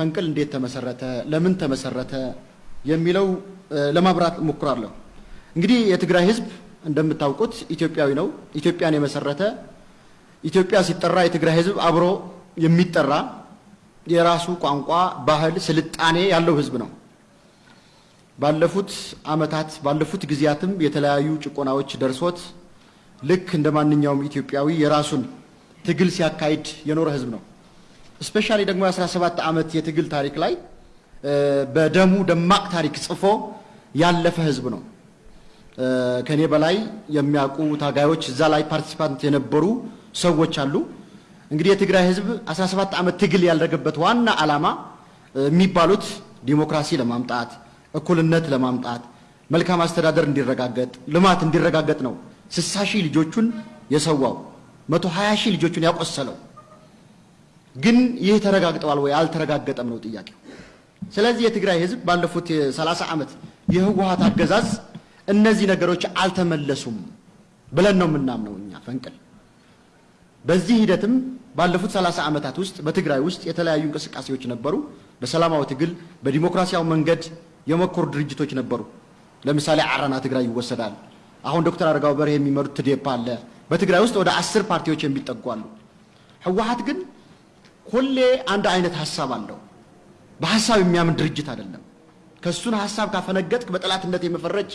ፈንቅል እንዴት ተመሰረተ፣ ለምን ተመሰረተ የሚለው ለማብራት እሞክራለሁ። እንግዲህ የትግራይ ህዝብ እንደምታውቁት ኢትዮጵያዊ ነው። ኢትዮጵያን የመሰረተ ኢትዮጵያ ሲጠራ የትግራይ ህዝብ አብሮ የሚጠራ የራሱ ቋንቋ፣ ባህል፣ ስልጣኔ ያለው ህዝብ ነው። ባለፉት አመታት ባለፉት ጊዜያትም የተለያዩ ጭቆናዎች ደርሶት ልክ እንደ ማንኛውም ኢትዮጵያዊ የራሱን ትግል ሲያካሂድ የኖረ ህዝብ ነው። እስፔሻሊ ደግሞ የ17 ዓመት የትግል ታሪክ ላይ በደሙ ደማቅ ታሪክ ጽፎ ያለፈ ህዝብ ነው። ከኔ በላይ የሚያውቁ ታጋዮች እዛ ላይ ፓርቲሲፓንት የነበሩ ሰዎች አሉ። እንግዲህ የትግራይ ህዝብ 17 ዓመት ትግል ያደረገበት ዋና ዓላማ የሚባሉት ዲሞክራሲ ለማምጣት፣ እኩልነት ለማምጣት፣ መልካም አስተዳደር እንዲረጋገጥ፣ ልማት እንዲረጋገጥ ነው። 60 ሺህ ልጆቹን የሰዋው 120 ሺህ ልጆቹን ያቆሰለው ግን ይህ ተረጋግጠዋል ወይ አልተረጋገጠም ነው ጥያቄው። ስለዚህ የትግራይ ህዝብ ባለፉት የ30 ዓመት የህወሀት አገዛዝ እነዚህ ነገሮች አልተመለሱም ብለን ነው የምናምነው እኛ ፈንቅል። በዚህ ሂደትም ባለፉት 30 ዓመታት ውስጥ በትግራይ ውስጥ የተለያዩ እንቅስቃሴዎች ነበሩ። በሰላማዊ ትግል በዲሞክራሲያዊ መንገድ የመኮሩ ድርጅቶች ነበሩ። ለምሳሌ አረና ትግራይ ይወሰዳል። አሁን ዶክተር አረጋው በርሄ የሚመሩት ትዴፓ አለ። በትግራይ ውስጥ ወደ አስር ፓርቲዎች የሚጠጉ አሉ። ህወሀት ግን ሁሌ አንድ አይነት ሀሳብ አለው። በሀሳብ የሚያምን ድርጅት አይደለም። ከሱን ሀሳብ ካፈነገጥክ በጠላትነት የመፈረጅ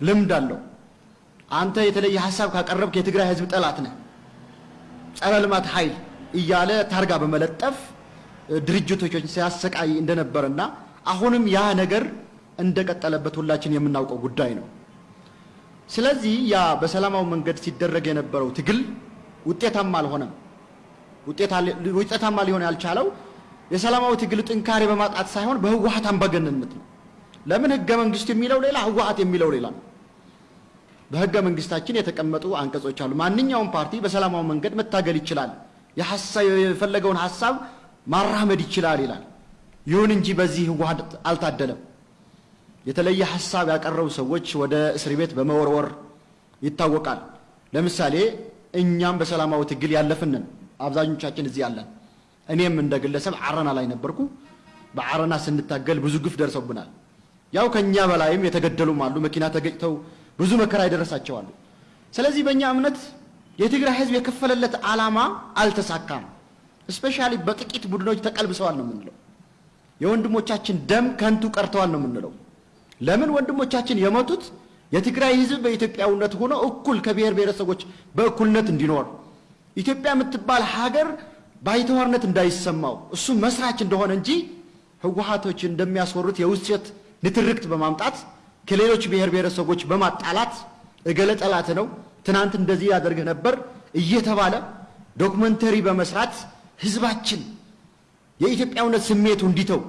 ልምድ አለው። አንተ የተለየ ሀሳብ ካቀረብክ የትግራይ ህዝብ ጠላት ነህ፣ ጸረ ልማት ኃይል እያለ ታርጋ በመለጠፍ ድርጅቶችን ሲያሰቃይ እንደነበርና አሁንም ያ ነገር እንደቀጠለበት ሁላችን የምናውቀው ጉዳይ ነው። ስለዚህ ያ በሰላማዊ መንገድ ሲደረግ የነበረው ትግል ውጤታማ አልሆነም። ውጤታማ ሊሆን ያልቻለው የሰላማዊ ትግል ጥንካሬ በማጣት ሳይሆን በህወሀት አምባገነንነት ነው። ለምን ህገ መንግስቱ የሚለው ሌላ፣ ህወሀት የሚለው ሌላ ነው። በህገ መንግስታችን የተቀመጡ አንቀጾች አሉ። ማንኛውም ፓርቲ በሰላማዊ መንገድ መታገል ይችላል፣ የፈለገውን ሀሳብ ማራመድ ይችላል ይላል። ይሁን እንጂ በዚህ ህወሀት አልታደለም። የተለየ ሀሳብ ያቀረቡ ሰዎች ወደ እስር ቤት በመወርወር ይታወቃል። ለምሳሌ እኛም በሰላማዊ ትግል ያለፍንን አብዛኞቻችን እዚህ ያለን እኔም እንደ ግለሰብ አረና ላይ ነበርኩ። በአረና ስንታገል ብዙ ግፍ ደርሰውብናል። ያው ከኛ በላይም የተገደሉም አሉ፣ መኪና ተገጭተው ብዙ መከራ የደረሳቸዋሉ። ስለዚህ በእኛ እምነት የትግራይ ህዝብ የከፈለለት ዓላማ አልተሳካም። እስፔሻሊ በጥቂት ቡድኖች ተቀልብሰዋል ነው የምንለው። የወንድሞቻችን ደም ከንቱ ቀርተዋል ነው የምንለው። ለምን ወንድሞቻችን የሞቱት የትግራይ ህዝብ በኢትዮጵያዊነት ሆኖ እኩል ከብሔር ብሔረሰቦች በእኩልነት እንዲኖር ኢትዮጵያ የምትባል ሀገር ባይተዋርነት እንዳይሰማው እሱ መስራች እንደሆነ እንጂ ህወሀቶች እንደሚያስወሩት የውሸት ንትርክት በማምጣት ከሌሎች ብሔር ብሔረሰቦች በማጣላት እገለ ጠላት ነው ትናንት እንደዚህ ያደርግህ ነበር እየተባለ ዶክመንተሪ በመስራት ህዝባችን የኢትዮጵያዊነት ስሜቱ እንዲተው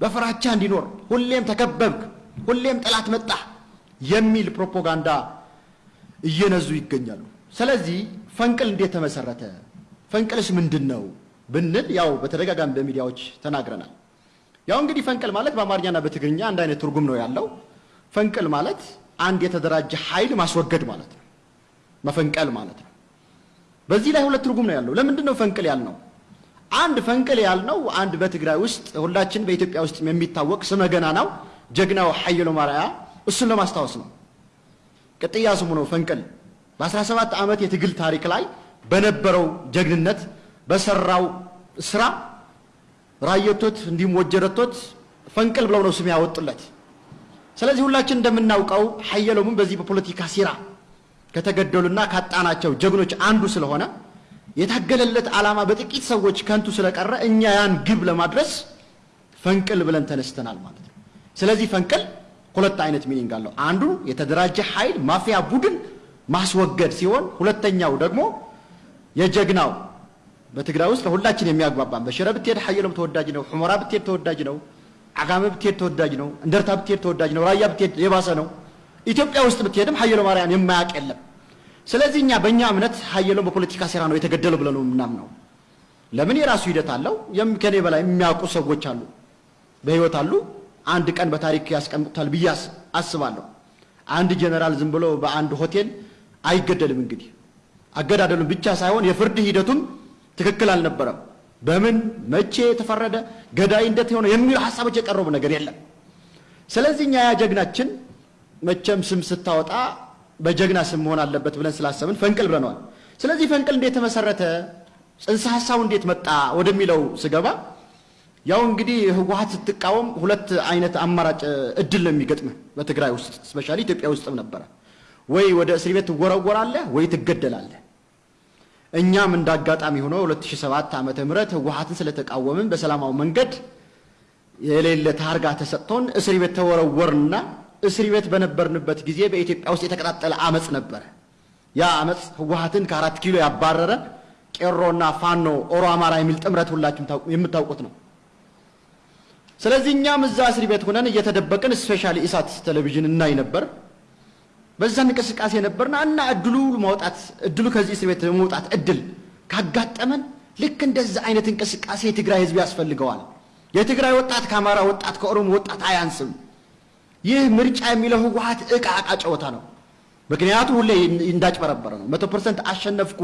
በፍራቻ እንዲኖር ሁሌም ተከበብክ፣ ሁሌም ጠላት መጣ የሚል ፕሮፓጋንዳ እየነዙ ይገኛሉ። ስለዚህ ፈንቅል እንዴት ተመሰረተ? ፈንቅልስ ምንድን ነው ብንል ያው በተደጋጋሚ በሚዲያዎች ተናግረናል። ያው እንግዲህ ፈንቅል ማለት በአማርኛና በትግርኛ አንድ አይነት ትርጉም ነው ያለው። ፈንቅል ማለት አንድ የተደራጀ ኃይል ማስወገድ ማለት ነው፣ መፈንቀል ማለት ነው። በዚህ ላይ ሁለት ትርጉም ነው ያለው። ለምንድን ነው ፈንቅል ያልነው? አንድ ፈንቅል ያልነው አንድ በትግራይ ውስጥ ሁላችን በኢትዮጵያ ውስጥ የሚታወቅ ስመ ገናናው ጀግናው ሀየሎም አርአያ እሱን ለማስታወስ ነው። ቅጥያ ስሙ ነው ፈንቅል። በ17 ዓመት የትግል ታሪክ ላይ በነበረው ጀግንነት በሰራው ስራ ራያቶት እንዲሁም ወጀራቶት ፈንቅል ብለው ነው ስም ያወጡለት። ስለዚህ ሁላችን እንደምናውቀው ሀየሎምም በዚህ በፖለቲካ ሴራ ከተገደሉና ካጣናቸው ጀግኖች አንዱ ስለሆነ የታገለለት ዓላማ በጥቂት ሰዎች ከንቱ ስለቀረ እኛ ያን ግብ ለማድረስ ፈንቅል ብለን ተነስተናል ማለት ነው። ስለዚህ ፈንቅል ሁለት አይነት meaning አለው። አንዱ የተደራጀ ኃይል ማፊያ ቡድን ማስወገድ ሲሆን፣ ሁለተኛው ደግሞ የጀግናው በትግራይ ውስጥ ለሁላችን የሚያግባባን በሽረ ብትሄድ ሀየሎም ተወዳጅ ነው፣ ሑመራ ብትሄድ ተወዳጅ ነው፣ ዓጋመ ብትሄድ ተወዳጅ ነው፣ እንደርታ ብትሄድ ተወዳጅ ነው፣ ራያ ብትሄድ የባሰ ነው። ኢትዮጵያ ውስጥ ብትሄድም ሀየሎም አርአያን የማያውቅ የለም። ስለዚህ እኛ በእኛ እምነት ሀየሎም በፖለቲካ ሴራ ነው የተገደለው ብለን ነው የምናምነው። ለምን የራሱ ሂደት አለው። ከኔ በላይ የሚያውቁ ሰዎች አሉ፣ በህይወት አሉ። አንድ ቀን በታሪክ ያስቀምጡታል ብዬ አስባለሁ። አንድ ጀነራል ዝም ብሎ በአንድ ሆቴል አይገደልም። እንግዲህ አገዳደሉም ብቻ ሳይሆን የፍርድ ሂደቱም ትክክል አልነበረም። በምን መቼ የተፈረደ ገዳይ እንዴት የሆነ የሚሉ ሀሳቦች የቀረቡ ነገር የለም። ስለዚህ እኛ ያ ጀግናችን መቼም ስም ስታወጣ በጀግና ስም መሆን አለበት ብለን ስላሰብን ፈንቅል ብለነዋል። ስለዚህ ፈንቅል እንዴት ተመሰረተ፣ ጽንሰ ሀሳቡ እንዴት መጣ ወደሚለው ስገባ ያው እንግዲህ ህወሓት ስትቃወም ሁለት አይነት አማራጭ እድል ነው የሚገጥምህ በትግራይ ውስጥ specially ኢትዮጵያ ውስጥም ነበረ። ወይ ወደ እስር ቤት ትወረወራለህ ወይ ትገደላለህ። እኛም እንደ አጋጣሚ ሆኖ 2007 ዓመተ ምህረት ህወሓትን ስለተቃወምን በሰላማዊ መንገድ የሌለ ታርጋ ተሰጥቶን እስር ቤት ተወረወርንና እስር ቤት በነበርንበት ጊዜ በኢትዮጵያ ውስጥ የተቀጣጠለ አመፅ ነበረ። ያ አመፅ ህወሓትን ከአራት ኪሎ ያባረረ ቄሮና ፋኖ ኦሮ አማራ የሚል ጥምረት ሁላችሁም የምታውቁት ነው። ስለዚህ እኛም እዛ እስር ቤት ሆነን እየተደበቅን specially ኢሳት ቴሌቪዥን እናይ ነበር። በዛ እንቅስቃሴ ነበርና እና እድሉ ማውጣት እድሉ ከዚህ እስር ቤት መውጣት እድል ካጋጠመን ልክ እንደዛ አይነት እንቅስቃሴ የትግራይ ህዝብ ያስፈልገዋል። የትግራይ ወጣት ከአማራ ወጣት ከኦሮሞ ወጣት አያንስም። ይህ ምርጫ የሚለው ህወሓት እቃ እቃ ጨዋታ ነው። ምክንያቱ ሁሌ እንዳጭበረበረ ነው። መቶ percent አሸነፍኩ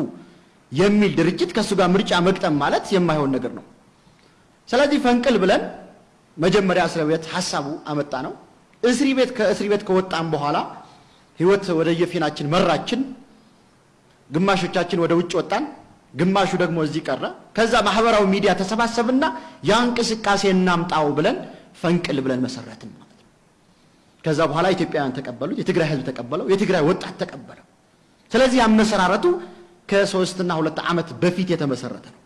የሚል ድርጅት ከእሱ ጋር ምርጫ መግጠም ማለት የማይሆን ነገር ነው። ስለዚህ ፈንቅል ብለን መጀመሪያ እስር ቤት ሀሳቡ አመጣነው። እስር ቤት ከእስር ቤት ከወጣን በኋላ ህይወት ወደ የፊናችን መራችን። ግማሾቻችን ወደ ውጭ ወጣን፣ ግማሹ ደግሞ እዚህ ቀረ። ከዛ ማህበራዊ ሚዲያ ተሰባሰብና ያ እንቅስቃሴ እናምጣው ብለን ፈንቅል ብለን መሰረትን ማለት ነው። ከዛ በኋላ ኢትዮጵያውያን ተቀበሉት፣ የትግራይ ህዝብ ተቀበለው፣ የትግራይ ወጣት ተቀበለው። ስለዚህ አመሰራረቱ ከሶስትና ሁለት ዓመት በፊት የተመሰረተ ነው።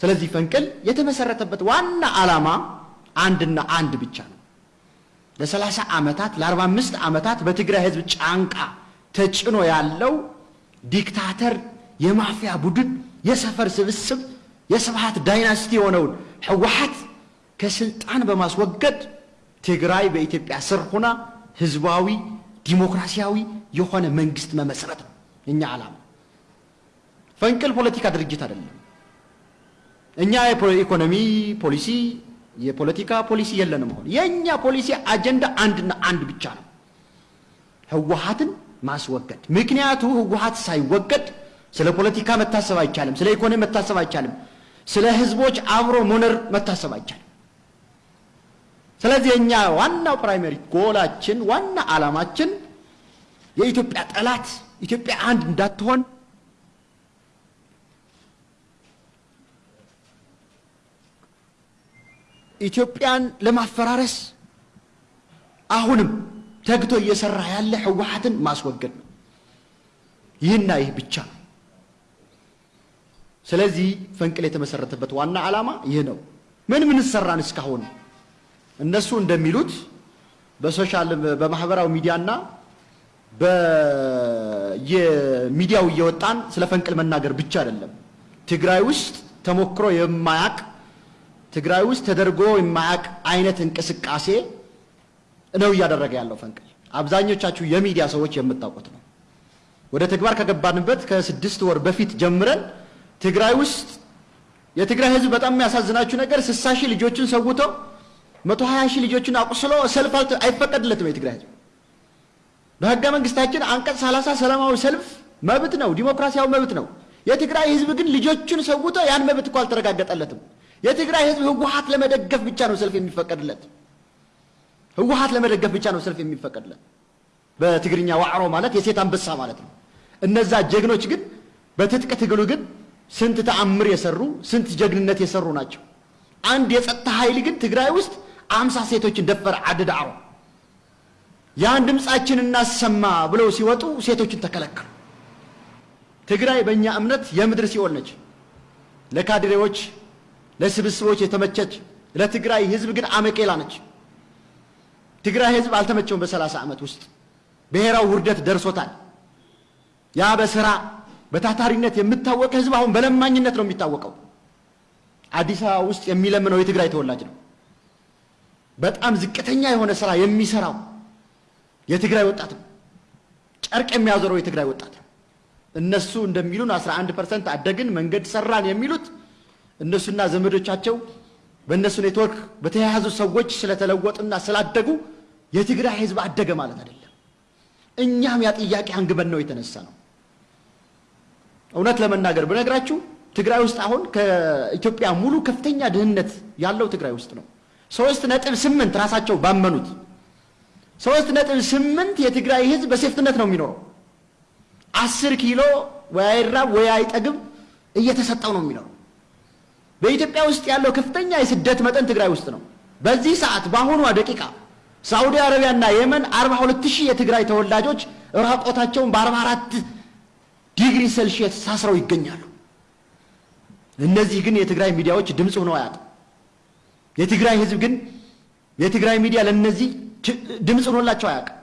ስለዚህ ፈንቅል የተመሰረተበት ዋና ዓላማ አንድና አንድ ብቻ ነው። ለሰላሳ ዓመታት ለአርባ አምስት ዓመታት በትግራይ ህዝብ ጫንቃ ተጭኖ ያለው ዲክታተር የማፊያ ቡድን የሰፈር ስብስብ የስብሃት ዳይናስቲ የሆነውን ህወሓት ከስልጣን በማስወገድ ትግራይ በኢትዮጵያ ስር ሆና ህዝባዊ ዲሞክራሲያዊ የሆነ መንግስት መመስረት ነው እኛ ዓላማ። ፈንቅል ፖለቲካ ድርጅት አይደለም። እኛ የኢኮኖሚ ፖሊሲ የፖለቲካ ፖሊሲ የለንም። አሁን የእኛ ፖሊሲ አጀንዳ አንድና አንድ ብቻ ነው፣ ህወሓትን ማስወገድ። ምክንያቱ ህወሓት ሳይወገድ ስለ ፖለቲካ መታሰብ አይቻልም፣ ስለ ኢኮኖሚ መታሰብ አይቻልም፣ ስለ ህዝቦች አብሮ መኖር መታሰብ አይቻልም። ስለዚህ የእኛ ዋናው primary goal ኣችን ዋና ዓላማችን የኢትዮጵያ ጠላት ኢትዮጵያ አንድ እንዳትሆን ኢትዮጵያን ለማፈራረስ አሁንም ተግቶ እየሰራ ያለ ህወሓትን ማስወገድ ነው። ይህና ይህ ብቻ ነው። ስለዚህ ፈንቅል የተመሰረተበት ዋና ዓላማ ይህ ነው። ምን ምን ሰራን እስካሁን? እነሱ እንደሚሉት በ social በማህበራዊ ሚዲያና በየሚዲያው እየወጣን ስለ ፈንቅል መናገር ብቻ አይደለም። ትግራይ ውስጥ ተሞክሮ የማያቅ ትግራይ ውስጥ ተደርጎ የማያቅ አይነት እንቅስቃሴ ነው እያደረገ ያለው ፈንቅል። አብዛኞቻችሁ የሚዲያ ሰዎች የምታውቁት ነው። ወደ ተግባር ከገባንበት ከስድስት ወር በፊት ጀምረን ትግራይ ውስጥ የትግራይ ህዝብ በጣም የሚያሳዝናችሁ ነገር ስሳ ሺህ ልጆችን ሰውቶ መቶ ሀያ ሺህ ልጆችን አቁስሎ ሰልፍ አይፈቀድለትም። የትግራይ ህዝብ በህገ መንግስታችን አንቀጽ ሰላሳ ሰላማዊ ሰልፍ መብት ነው፣ ዲሞክራሲያዊ መብት ነው። የትግራይ ህዝብ ግን ልጆቹን ሰውቶ ያን መብት እኮ አልተረጋገጠለትም። የትግራይ ህዝብ ህወሓት ለመደገፍ ብቻ ነው ሰልፍ የሚፈቀድለት። ህወሓት ለመደገፍ ብቻ ነው ሰልፍ የሚፈቀድለት። በትግርኛ ዋዕሮ ማለት የሴት አንበሳ ማለት ነው። እነዛ ጀግኖች ግን በትጥቅ ትግሉ ግን ስንት ተአምር የሰሩ ስንት ጀግንነት የሰሩ ናቸው። አንድ የጸጥታ ኃይል ግን ትግራይ ውስጥ አምሳ ሴቶችን ደፈረ። አድድ አሮ ያን ድምፃችን እናሰማ ብለው ሲወጡ ሴቶችን ተከለከሉ። ትግራይ በእኛ እምነት የምድር ሲኦል ነች። ለካድሬዎች ለስብስቦች የተመቸች ለትግራይ ህዝብ ግን አመቄላ ነች። ትግራይ ህዝብ አልተመቸውም። በሰላሳ ዓመት ውስጥ ብሔራዊ ውርደት ደርሶታል። ያ በስራ በታታሪነት የሚታወቅ ህዝብ አሁን በለማኝነት ነው የሚታወቀው። አዲስ አበባ ውስጥ የሚለምነው የትግራይ ተወላጅ ነው። በጣም ዝቅተኛ የሆነ ስራ የሚሰራው የትግራይ ወጣት ነው። ጨርቅ የሚያዞረው የትግራይ ወጣት ነው። እነሱ እንደሚሉን 11 percent አደግን መንገድ ሰራን የሚሉት እነሱና ዘመዶቻቸው በእነሱ ኔትወርክ በተያያዙ ሰዎች ስለተለወጡና ስላደጉ የትግራይ ህዝብ አደገ ማለት አይደለም። እኛም ያ ጥያቄ አንግበን ነው የተነሳነው። እውነት ለመናገር ብነግራችሁ ትግራይ ውስጥ አሁን ከኢትዮጵያ ሙሉ ከፍተኛ ድህነት ያለው ትግራይ ውስጥ ነው። ሶስት ነጥብ ስምንት ራሳቸው ባመኑት ሶስት ነጥብ ስምንት የትግራይ ህዝብ በ safety net ነው የሚኖረው። አስር ኪሎ ወይ አይራብ ወይ አይጠግብ እየተሰጠው ነው የሚኖረው። በኢትዮጵያ ውስጥ ያለው ከፍተኛ የስደት መጠን ትግራይ ውስጥ ነው። በዚህ ሰዓት በአሁኗ ደቂቃ ሳዑዲ አረቢያና የመን 42 ሺህ የትግራይ ተወላጆች ራቁታቸውን በ44 ዲግሪ ሴልሺየስ ታስረው ይገኛሉ። እነዚህ ግን የትግራይ ሚዲያዎች ድምፅ ሆነው አያውቅም። የትግራይ ህዝብ ግን የትግራይ ሚዲያ ለእነዚህ ድምፅ ሆኖላቸው አያውቅም።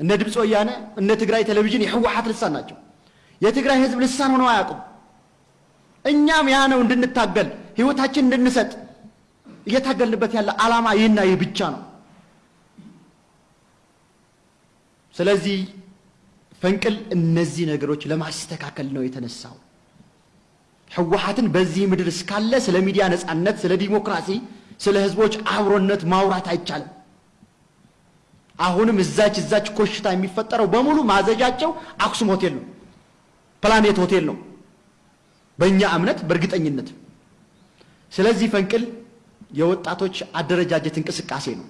እነ ድምፅ ወያነ እነ ትግራይ ቴሌቪዥን የህወሓት ልሳን ናቸው። የትግራይ ህዝብ ልሳን ሆነው አያውቁም። እኛም ያ ነው እንድንታገል ህይወታችን እንድንሰጥ እየታገልንበት ያለ ዓላማ ይህና ይህ ብቻ ነው። ስለዚህ ፈንቅል እነዚህ ነገሮች ለማስተካከል ነው የተነሳው። ህወሓትን በዚህ ምድር እስካለ ስለ ሚዲያ ነፃነት፣ ስለ ዲሞክራሲ፣ ስለ ህዝቦች አብሮነት ማውራት አይቻልም። አሁንም እዛች እዛች ኮሽታ የሚፈጠረው በሙሉ ማዘዣቸው አክሱም ሆቴል ነው፣ ፕላኔት ሆቴል ነው፣ በእኛ እምነት በእርግጠኝነት። ስለዚህ ፈንቅል የወጣቶች አደረጃጀት እንቅስቃሴ ነው።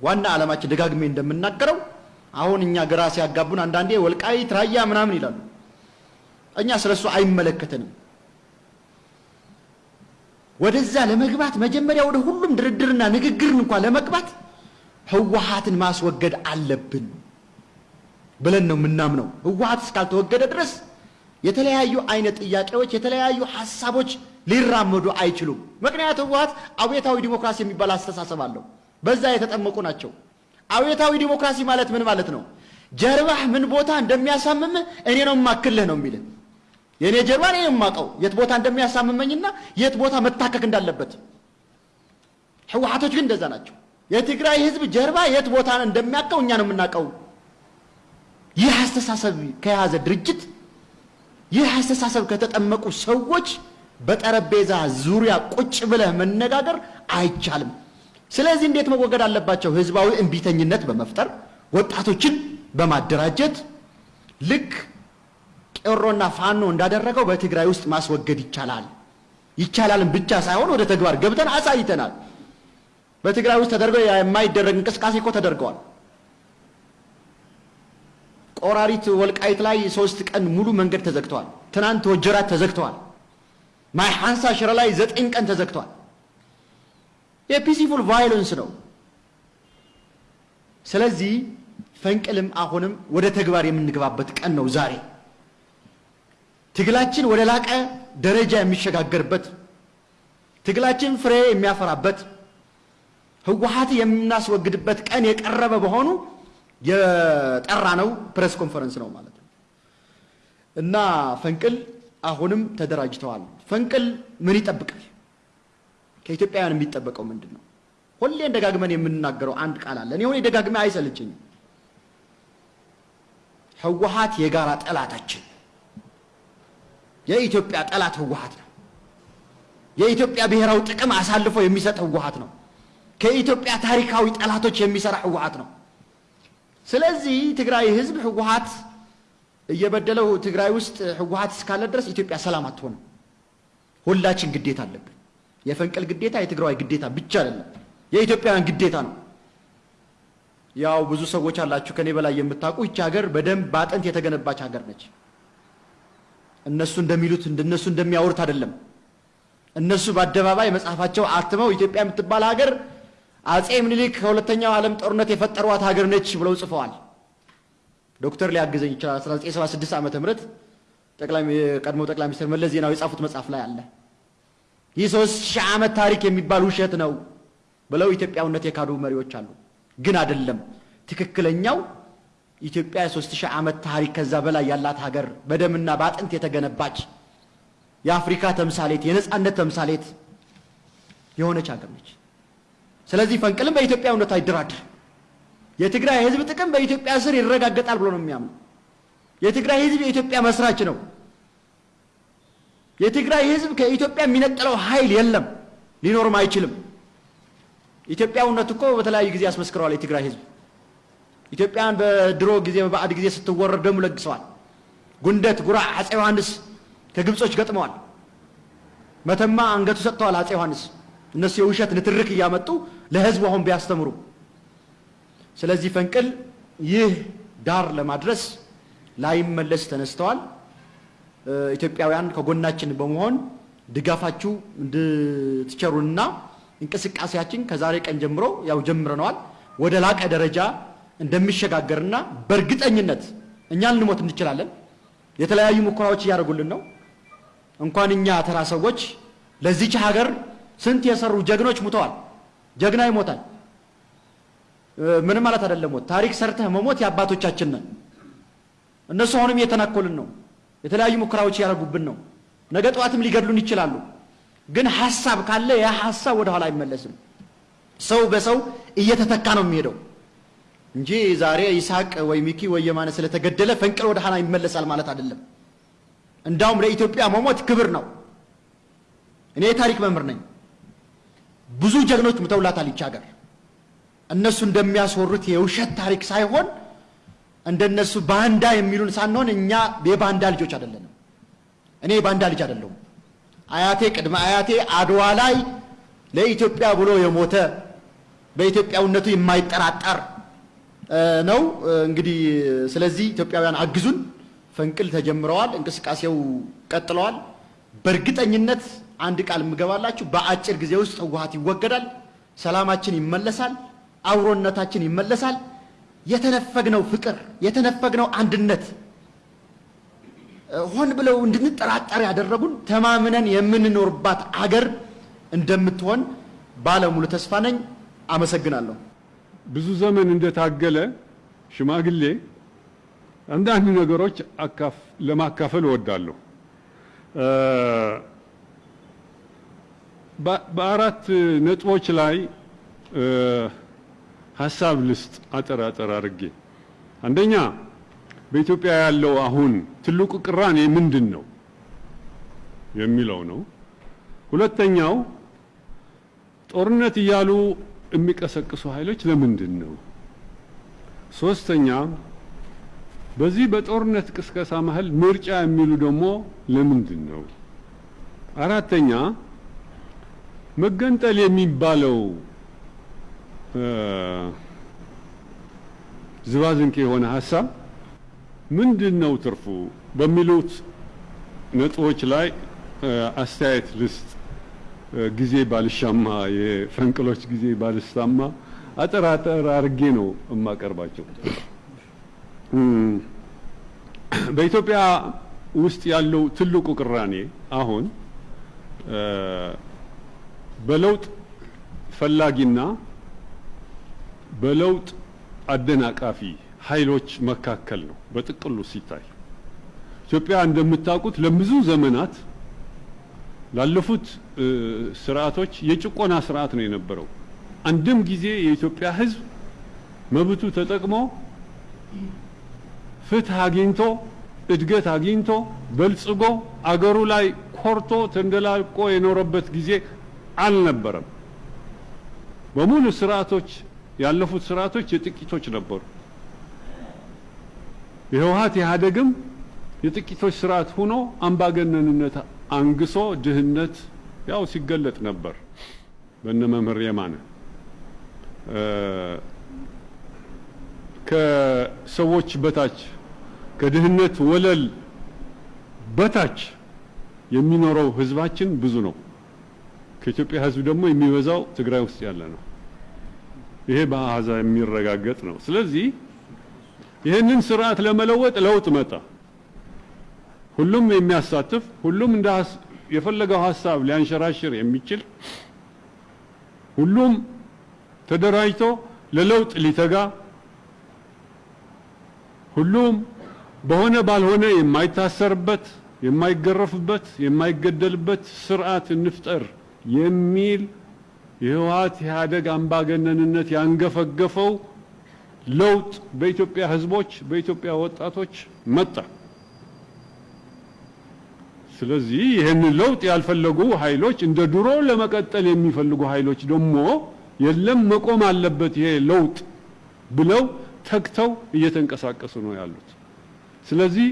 ዋና ዓላማችን ደጋግሜ እንደምናገረው አሁን እኛ ግራ ሲያጋቡን አንዳንዴ ወልቃይት ራያ ምናምን ይላሉ። እኛ ስለ እሱ አይመለከተንም። ወደዛ ለመግባት መጀመሪያ ወደ ሁሉም ድርድርና ንግግርን እንኳን ለመግባት ህወሓትን ማስወገድ አለብን ብለን ነው የምናምነው። ህወሓት እስካልተወገደ ድረስ የተለያዩ አይነት ጥያቄዎች፣ የተለያዩ ሀሳቦች ሊራመዱ አይችሉም። ምክንያቱ ህወሓት አብዮታዊ ዲሞክራሲ የሚባል አስተሳሰብ አለው። በዛ የተጠመቁ ናቸው። አብዮታዊ ዲሞክራሲ ማለት ምን ማለት ነው? ጀርባህ ምን ቦታ እንደሚያሳምምህ እኔ ነው የማክልህ ነው የሚልህ። የእኔ ጀርባ እኔ የማውቀው የት ቦታ እንደሚያሳምመኝና የት ቦታ መታከክ እንዳለበት። ህወሓቶች ግን እንደዛ ናቸው። የትግራይ ህዝብ ጀርባ የት ቦታ እንደሚያውቀው እኛ ነው የምናውቀው። ይህ አስተሳሰብ ከያዘ ድርጅት፣ ይህ አስተሳሰብ ከተጠመቁ ሰዎች በጠረጴዛ ዙሪያ ቁጭ ብለህ መነጋገር አይቻልም። ስለዚህ እንዴት መወገድ አለባቸው? ህዝባዊ እምቢተኝነት በመፍጠር ወጣቶችን በማደራጀት ልክ ቄሮና ፋኖ እንዳደረገው በትግራይ ውስጥ ማስወገድ ይቻላል። ይቻላልም ብቻ ሳይሆን ወደ ተግባር ገብተን አሳይተናል። በትግራይ ውስጥ ተደርገው የማይደረግ እንቅስቃሴ እኮ ተደርገዋል። ቆራሪት ወልቃይት ላይ ሶስት ቀን ሙሉ መንገድ ተዘግተዋል። ትናንት ወጀራት ተዘግተዋል። ማይ ሐንሳ ሽረ ላይ ዘጠኝ ቀን ተዘግተዋል። የፒሲፉል ቫዮለንስ ነው። ስለዚህ ፈንቅልም አሁንም ወደ ተግባር የምንገባበት ቀን ነው ዛሬ። ትግላችን ወደ ላቀ ደረጃ የሚሸጋገርበት፣ ትግላችን ፍሬ የሚያፈራበት፣ ህወሓት የምናስወግድበት ቀን የቀረበ በሆኑ የጠራ ነው press conference ነው ማለት ነው እና ፈንቅል አሁንም ተደራጅተዋል። ፈንቅል ምን ይጠብቃል? ከኢትዮጵያውያን የሚጠበቀው ምንድን ነው? ሁሌን ደጋግመን የምንናገረው አንድ ቃል አለ። እኔ ሁሌ ደጋግሜ አይሰለችኝም። ህወሓት የጋራ ጠላታችን፣ የኢትዮጵያ ጠላት ህወሓት ነው። የኢትዮጵያ ብሔራዊ ጥቅም አሳልፎ የሚሰጥ ህወሓት ነው። ከኢትዮጵያ ታሪካዊ ጠላቶች የሚሰራ ህወሓት ነው። ስለዚህ ትግራይ ህዝብ ህወሓት እየበደለው ትግራይ ውስጥ ህወሓት እስካለ ድረስ ኢትዮጵያ ሰላም አትሆንም። ሁላችን ግዴታ አለብን። የፈንቅል ግዴታ የትግራዋይ ግዴታ ብቻ አይደለም፣ የኢትዮጵያውያን ግዴታ ነው። ያው ብዙ ሰዎች አላችሁ ከኔ በላይ የምታውቁ ይቺ ሀገር በደንብ በአጥንት የተገነባች ሀገር ነች። እነሱ እንደሚሉት እንደነሱ እንደሚያወሩት አይደለም። እነሱ በአደባባይ መጽሐፋቸው አትመው ኢትዮጵያ የምትባል ሀገር አጼ ምኒልክ ከሁለተኛው ዓለም ጦርነት የፈጠሯት ሀገር ነች ብለው ጽፈዋል። ዶክተር ሊያግዘኝ ይችላል። 1976 ዓመተ ምህረት ጠቅላይ ቀድሞ ጠቅላይ ሚኒስትር መለስ ዜናዊ የጻፉት መጽሐፍ ላይ አለ። ይህ ሶስት ሺህ ዓመት ታሪክ የሚባል ውሸት ነው ብለው ኢትዮጵያውነት የካዱ መሪዎች አሉ። ግን አይደለም። ትክክለኛው ኢትዮጵያ የሶስት ሺህ ዓመት ታሪክ ከዛ በላይ ያላት ሀገር በደምና በአጥንት የተገነባች የአፍሪካ ተምሳሌት የነጻነት ተምሳሌት የሆነች ሀገር ነች። ስለዚህ ፈንቅልም በኢትዮጵያዊነት አይደራደር። የትግራይ ሕዝብ ጥቅም በኢትዮጵያ ስር ይረጋገጣል ብሎ ነው የሚያምነው። የትግራይ ሕዝብ የኢትዮጵያ መስራች ነው። የትግራይ ሕዝብ ከኢትዮጵያ የሚነጥለው ኃይል የለም፣ ሊኖርም አይችልም። ኢትዮጵያዊነት እኮ በተለያዩ ጊዜ አስመስክረዋል። የትግራይ ሕዝብ ኢትዮጵያን በድሮ ጊዜ በባዕድ ጊዜ ስትወረር ደሙ ለግሰዋል። ጉንደት፣ ጉራ፣ አፄ ዮሐንስ ከግብጾች ገጥመዋል። መተማ አንገቱ ሰጥተዋል አፄ ዮሐንስ። እነሱ የውሸት ንትርክ እያመጡ ለህዝቡ አሁን ቢያስተምሩ። ስለዚህ ፈንቅል ይህ ዳር ለማድረስ ላይመለስ ተነስተዋል። ኢትዮጵያውያን ከጎናችን በመሆን ድጋፋችሁ እንድትቸሩንና እንቅስቃሴያችን ከዛሬ ቀን ጀምሮ ያው ጀምረነዋል ወደ ላቀ ደረጃ እንደሚሸጋገርና በእርግጠኝነት እኛ ልንሞት እንችላለን። የተለያዩ ሙከራዎች እያደረጉልን ነው። እንኳን እኛ ተራ ሰዎች ለዚች ሀገር ስንት የሰሩ ጀግኖች ሙተዋል። ጀግና ይሞታል። ምንም ማለት አይደለም። ሞት ታሪክ ሰርተህ መሞት የአባቶቻችን ነን። እነሱ አሁንም እየተናኮልን ነው። የተለያዩ ሙከራዎች እያደረጉብን ነው። ነገ ጠዋትም ሊገድሉን ይችላሉ። ግን ሀሳብ ካለ ያ ሀሳብ ወደ ኋላ አይመለስም። ሰው በሰው እየተተካ ነው የሚሄደው እንጂ ዛሬ ይስሐቅ ወይ ሚኪ ወይ የማነ ስለተገደለ ፈንቅል ወደ ኋላ ይመለሳል ማለት አይደለም። እንዳውም ለኢትዮጵያ መሞት ክብር ነው። እኔ የታሪክ መምህር ነኝ። ብዙ ጀግኖች ሙተውላታል ይች ሀገር። እነሱ እንደሚያስወሩት የውሸት ታሪክ ሳይሆን እንደነሱ ባንዳ የሚሉን ሳንሆን እኛ የባንዳ ልጆች አይደለንም። እኔ የባንዳ ልጅ አይደለሁም። አያቴ ቅድመ አያቴ አድዋ ላይ ለኢትዮጵያ ብሎ የሞተ በኢትዮጵያዊነቱ የማይጠራጠር ነው። እንግዲህ ስለዚህ ኢትዮጵያውያን አግዙን። ፈንቅል ተጀምረዋል፣ እንቅስቃሴው ቀጥለዋል። በእርግጠኝነት አንድ ቃል የምገባላችሁ በአጭር ጊዜ ውስጥ ህወሓት ይወገዳል፣ ሰላማችን ይመለሳል፣ አብሮነታችን ይመለሳል። የተነፈግነው ፍቅር የተነፈግነው አንድነት ሆን ብለው እንድንጠራጠር ያደረጉን ተማምነን የምንኖርባት አገር እንደምትሆን ባለሙሉ ተስፋ ነኝ። አመሰግናለሁ። ብዙ ዘመን እንደታገለ ሽማግሌ አንዳንድ ነገሮች ለማካፈል እወዳለሁ። በአራት ነጥቦች ላይ ሀሳብ ልስጥ አጠር አጠር አድርጌ። አንደኛ በኢትዮጵያ ያለው አሁን ትልቁ ቅራኔ ምንድን ነው የሚለው ነው። ሁለተኛው ጦርነት እያሉ የሚቀሰቅሱ ኃይሎች ለምንድን ነው? ሶስተኛ በዚህ በጦርነት ቅስቀሳ መሀል ምርጫ የሚሉ ደግሞ ለምንድን ነው? አራተኛ መገንጠል የሚባለው ዝባዝንኬ የሆነ ሀሳብ ምንድን ነው ትርፉ በሚሉት ነጥቦች ላይ አስተያየት ልስጥ። ጊዜ ባልሻማ የፈንቅሎች ጊዜ ባልስታማ አጠር አጠር አድርጌ ነው የማቀርባቸው። በኢትዮጵያ ውስጥ ያለው ትልቁ ቅራኔ አሁን በለውጥ ፈላጊና በለውጥ አደናቃፊ ኃይሎች መካከል ነው። በጥቅሉ ሲታይ ኢትዮጵያ እንደምታውቁት ለብዙ ዘመናት ላለፉት ስርዓቶች የጭቆና ስርዓት ነው የነበረው። አንድም ጊዜ የኢትዮጵያ ሕዝብ መብቱ ተጠቅሞ ፍትህ አግኝቶ እድገት አግኝቶ በልጽጎ አገሩ ላይ ኮርቶ ተንደላቆ የኖረበት ጊዜ አልነበረም። በሙሉ ስርዓቶች ያለፉት ስርዓቶች የጥቂቶች ነበሩ። የህወሓት ኢህአዴግም የጥቂቶች ስርዓት ሆኖ አምባገነንነት አንግሶ ድህነት ያው ሲገለጥ ነበር። በነ መምህር የማነ ከሰዎች በታች ከድህነት ወለል በታች የሚኖረው ህዝባችን ብዙ ነው። ከኢትዮጵያ ህዝብ ደግሞ የሚበዛው ትግራይ ውስጥ ያለ ነው። ይሄ በአሃዛ የሚረጋገጥ ነው። ስለዚህ ይህንን ስርዓት ለመለወጥ ለውጥ መጣ። ሁሉም የሚያሳትፍ ሁሉም እንደ የፈለገው ሀሳብ ሊያንሸራሽር የሚችል ሁሉም ተደራጅቶ ለለውጥ ሊተጋ ሁሉም በሆነ ባልሆነ የማይታሰርበት፣ የማይገረፍበት፣ የማይገደልበት ስርዓት እንፍጠር የሚል የህወሓት ኢህአዴግ አምባገነንነት ያንገፈገፈው ለውጥ በኢትዮጵያ ህዝቦች፣ በኢትዮጵያ ወጣቶች መጣ። ስለዚህ ይህንን ለውጥ ያልፈለጉ ኃይሎች እንደ ድሮ ለመቀጠል የሚፈልጉ ኃይሎች ደግሞ የለም መቆም አለበት ይሄ ለውጥ ብለው ተግተው እየተንቀሳቀሱ ነው ያሉት። ስለዚህ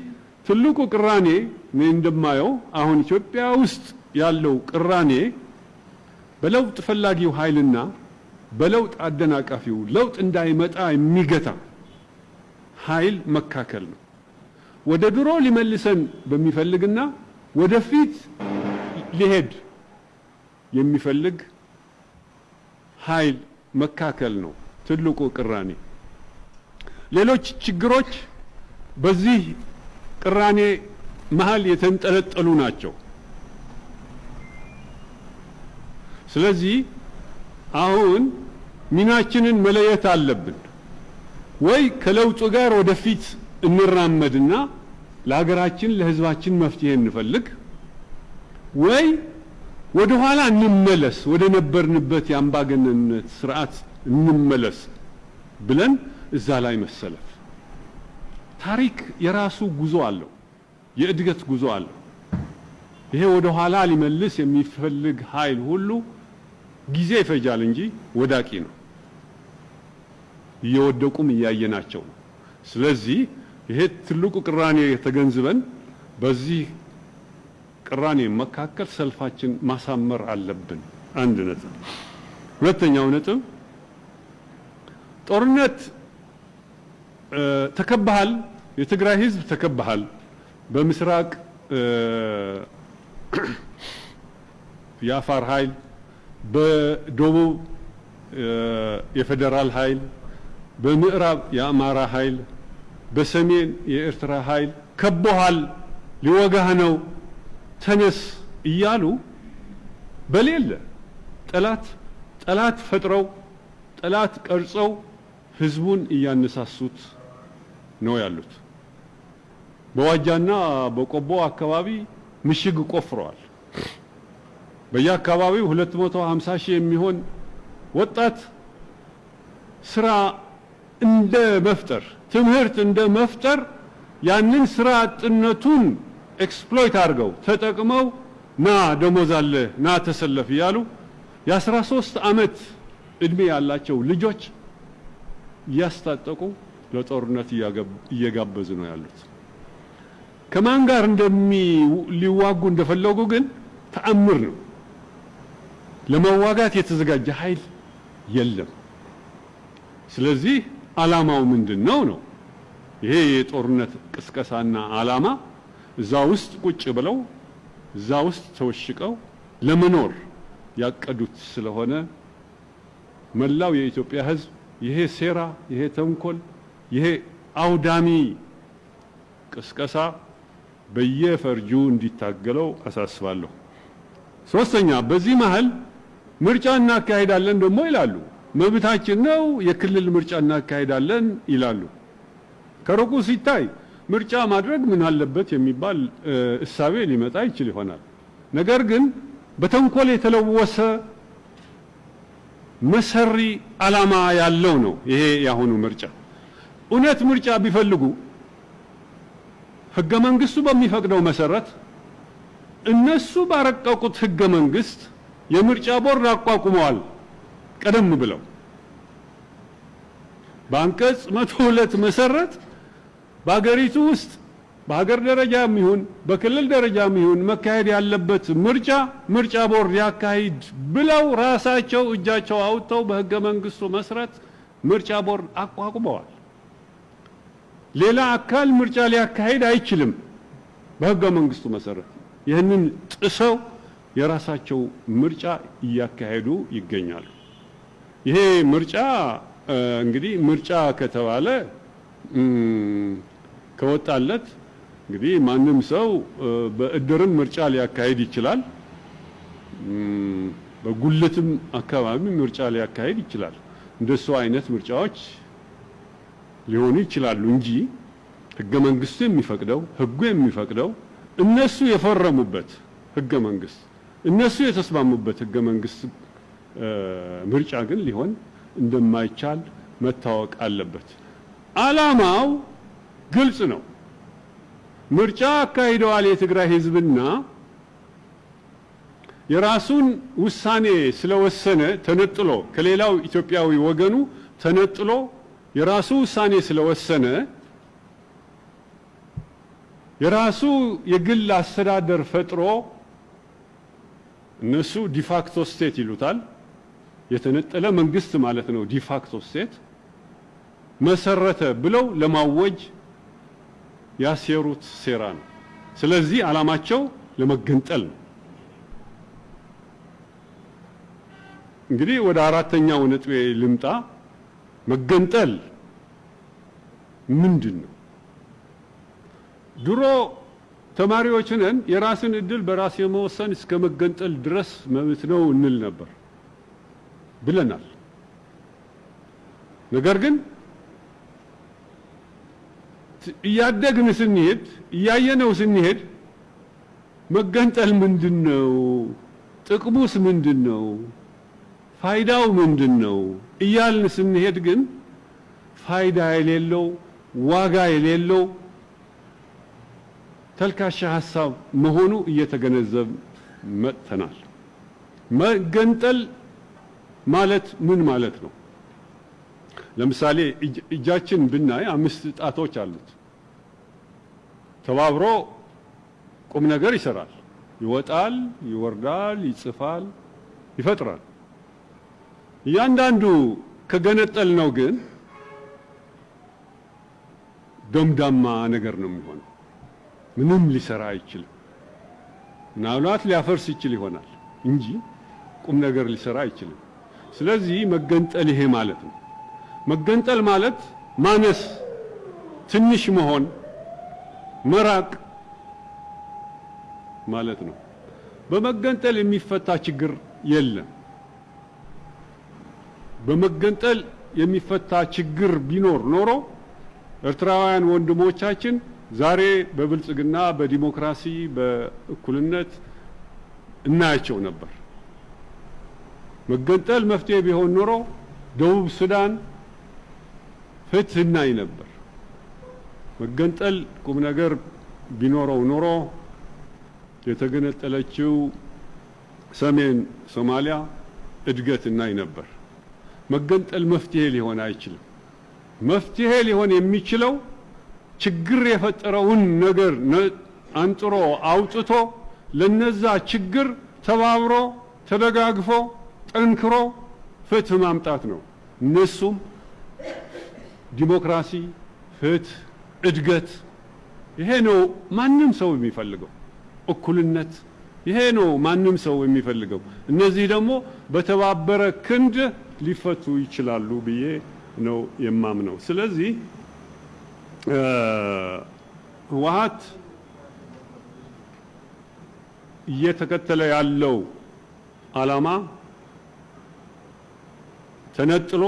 ትልቁ ቅራኔ እኔ እንደማየው አሁን ኢትዮጵያ ውስጥ ያለው ቅራኔ በለውጥ ፈላጊው ኃይልና በለውጥ አደናቃፊው ለውጥ እንዳይመጣ የሚገታ ኃይል መካከል ነው። ወደ ድሮ ሊመልሰን በሚፈልግና ወደፊት ሊሄድ የሚፈልግ ኃይል መካከል ነው ትልቁ ቅራኔ። ሌሎች ችግሮች በዚህ ቅራኔ መሀል የተንጠለጠሉ ናቸው። ስለዚህ አሁን ሚናችንን መለየት አለብን። ወይ ከለውጡ ጋር ወደፊት እንራመድና ለሀገራችን ለሕዝባችን መፍትሄ እንፈልግ፣ ወይ ወደ ኋላ እንመለስ፣ ወደ ነበርንበት የአምባገነንነት ስርዓት እንመለስ ብለን እዛ ላይ መሰለፍ። ታሪክ የራሱ ጉዞ አለው፣ የእድገት ጉዞ አለው። ይሄ ወደ ኋላ ሊመልስ የሚፈልግ ኃይል ሁሉ ጊዜ ይፈጃል እንጂ ወዳቂ ነው። እየወደቁም እያየናቸው ነው። ስለዚህ ይሄ ትልቁ ቅራኔ ተገንዝበን በዚህ ቅራኔ መካከል ሰልፋችን ማሳመር አለብን። አንድ ነጥብ። ሁለተኛው ነጥብ ጦርነት ተከባሃል፣ የትግራይ ህዝብ ተከባሃል። በምስራቅ የአፋር ኃይል፣ በደቡብ የፌዴራል ኃይል፣ በምዕራብ የአማራ ኃይል፣ በሰሜን የኤርትራ ኃይል ከቦሃል፣ ሊወጋህ ነው፣ ተነስ እያሉ በሌለ ጠላት ጠላት ፈጥረው ጠላት ቀርጸው ህዝቡን እያነሳሱት ነው ያሉት። በዋጃና በቆቦ አካባቢ ምሽግ ቆፍረዋል። በየአካባቢው 250 ሺህ የሚሆን ወጣት ስራ እንደ መፍጠር ትምህርት እንደ መፍጠር ያንን ስራ አጥነቱን exploit አድርገው ተጠቅመው ና ደሞዝ አለ ና ተሰለፍ እያሉ የ13 ዓመት እድሜ ያላቸው ልጆች እያስታጠቁ ለጦርነት እየጋበዙ ነው ያሉት። ከማን ጋር እንደሚ ሊዋጉ እንደፈለጉ ግን ተአምር ነው። ለመዋጋት የተዘጋጀ ኃይል የለም። ስለዚህ ዓላማው ምንድን ነው ነው? ይሄ የጦርነት ቅስቀሳና ዓላማ እዛ ውስጥ ቁጭ ብለው እዛ ውስጥ ተወሽቀው ለመኖር ያቀዱት ስለሆነ መላው የኢትዮጵያ ሕዝብ ይሄ ሴራ፣ ይሄ ተንኮል፣ ይሄ አውዳሚ ቅስቀሳ በየፈርጁ እንዲታገለው አሳስባለሁ። ሶስተኛ በዚህ መሀል ምርጫ እናካሄዳለን ደግሞ ይላሉ። መብታችን ነው፣ የክልል ምርጫ እናካሄዳለን ይላሉ። ከሩቁ ሲታይ ምርጫ ማድረግ ምን አለበት የሚባል እሳቤ ሊመጣ ይችል ይሆናል። ነገር ግን በተንኮል የተለወሰ መሰሪ ዓላማ ያለው ነው ይሄ የአሁኑ ምርጫ። እውነት ምርጫ ቢፈልጉ ህገ መንግስቱ በሚፈቅደው መሰረት እነሱ ባረቀቁት ህገ መንግስት የምርጫ ቦርድ አቋቁመዋል። ቀደም ብለው በአንቀጽ መቶ ሁለት መሰረት በሀገሪቱ ውስጥ በሀገር ደረጃም ይሁን በክልል ደረጃም ይሁን መካሄድ ያለበት ምርጫ ምርጫ ቦርድ ያካሂድ ብለው ራሳቸው እጃቸው አውጥተው በህገ መንግስቱ መሰረት ምርጫ ቦርድ አቋቁመዋል። ሌላ አካል ምርጫ ሊያካሂድ አይችልም በህገ መንግስቱ መሰረት። ይህንን ጥሰው የራሳቸው ምርጫ እያካሄዱ ይገኛሉ። ይሄ ምርጫ እንግዲህ ምርጫ ከተባለ ከወጣለት እንግዲህ ማንም ሰው በእድርም ምርጫ ሊያካሂድ ይችላል። በጉልትም አካባቢ ምርጫ ሊያካሂድ ይችላል። እንደሱ አይነት ምርጫዎች ሊሆኑ ይችላሉ እንጂ ህገ መንግስቱ የሚፈቅደው ህጉ የሚፈቅደው እነሱ የፈረሙበት ህገ መንግስት እነሱ የተስማሙበት ህገ መንግስት ምርጫ ግን ሊሆን እንደማይቻል መታወቅ አለበት። ዓላማው ግልጽ ነው። ምርጫ አካሂደዋል የትግራይ ህዝብና የራሱን ውሳኔ ስለወሰነ ተነጥሎ ከሌላው ኢትዮጵያዊ ወገኑ ተነጥሎ የራሱ ውሳኔ ስለወሰነ የራሱ የግል አስተዳደር ፈጥሮ እነሱ ዲፋክቶ ስቴት ይሉታል። የተነጠለ መንግስት ማለት ነው። ዲፋክቶ ስቴት መሰረተ ብለው ለማወጅ ያሴሩት ሴራ ነው። ስለዚህ ዓላማቸው ለመገንጠል ነው። እንግዲህ ወደ አራተኛው ነጥቤ ልምጣ። መገንጠል ምንድን ነው? ድሮ ተማሪዎች ነን የራስን እድል በራስ የመወሰን እስከ መገንጠል ድረስ መብት ነው እንል ነበር ብለናል። ነገር ግን እያደግን ስንሄድ እያየነው ስንሄድ መገንጠል ምንድን ነው? ጥቅሙስ ምንድን ነው? ፋይዳው ምንድን ነው? እያልን ስንሄድ ግን ፋይዳ የሌለው ዋጋ የሌለው ተልካሻ ሀሳብ መሆኑ እየተገነዘብ መጥተናል። መገንጠል ማለት ምን ማለት ነው? ለምሳሌ እጃችን ብናይ አምስት ጣቶች አሉት። ተባብሮ ቁም ነገር ይሰራል፣ ይወጣል፣ ይወርዳል፣ ይጽፋል፣ ይፈጥራል። እያንዳንዱ ከገነጠል ነው ግን ደምዳማ ነገር ነው የሚሆነው። ምንም ሊሰራ አይችልም። ምናልባት ሊያፈርስ ይችል ይሆናል እንጂ ቁም ነገር ሊሰራ አይችልም። ስለዚህ መገንጠል ይሄ ማለት ነው። መገንጠል ማለት ማነስ፣ ትንሽ መሆን፣ መራቅ ማለት ነው። በመገንጠል የሚፈታ ችግር የለም። በመገንጠል የሚፈታ ችግር ቢኖር ኖሮ ኤርትራውያን ወንድሞቻችን ዛሬ በብልጽግና በዲሞክራሲ በእኩልነት እናያቸው ነበር። መገንጠል መፍትሄ ቢሆን ኖሮ ደቡብ ሱዳን ፍትህ እናይ ነበር። መገንጠል ቁም ነገር ቢኖረው ኖሮ የተገነጠለችው ሰሜን ሶማሊያ እድገት እናይ ነበር። መገንጠል መፍትሄ ሊሆን አይችልም። መፍትሄ ሊሆን የሚችለው ችግር የፈጠረውን ነገር አንጥሮ አውጥቶ ለነዛ ችግር ተባብሮ ተደጋግፎ ጠንክሮ ፍትህ ማምጣት ነው። እነሱም ዲሞክራሲ፣ ፍትህ፣ እድገት ይሄ ነው ማንም ሰው የሚፈልገው። እኩልነት ይሄ ነው ማንም ሰው የሚፈልገው። እነዚህ ደግሞ በተባበረ ክንድ ሊፈቱ ይችላሉ ብዬ ነው የማምነው። ስለዚህ ህወሓት እየተከተለ ያለው ዓላማ ተነጥሎ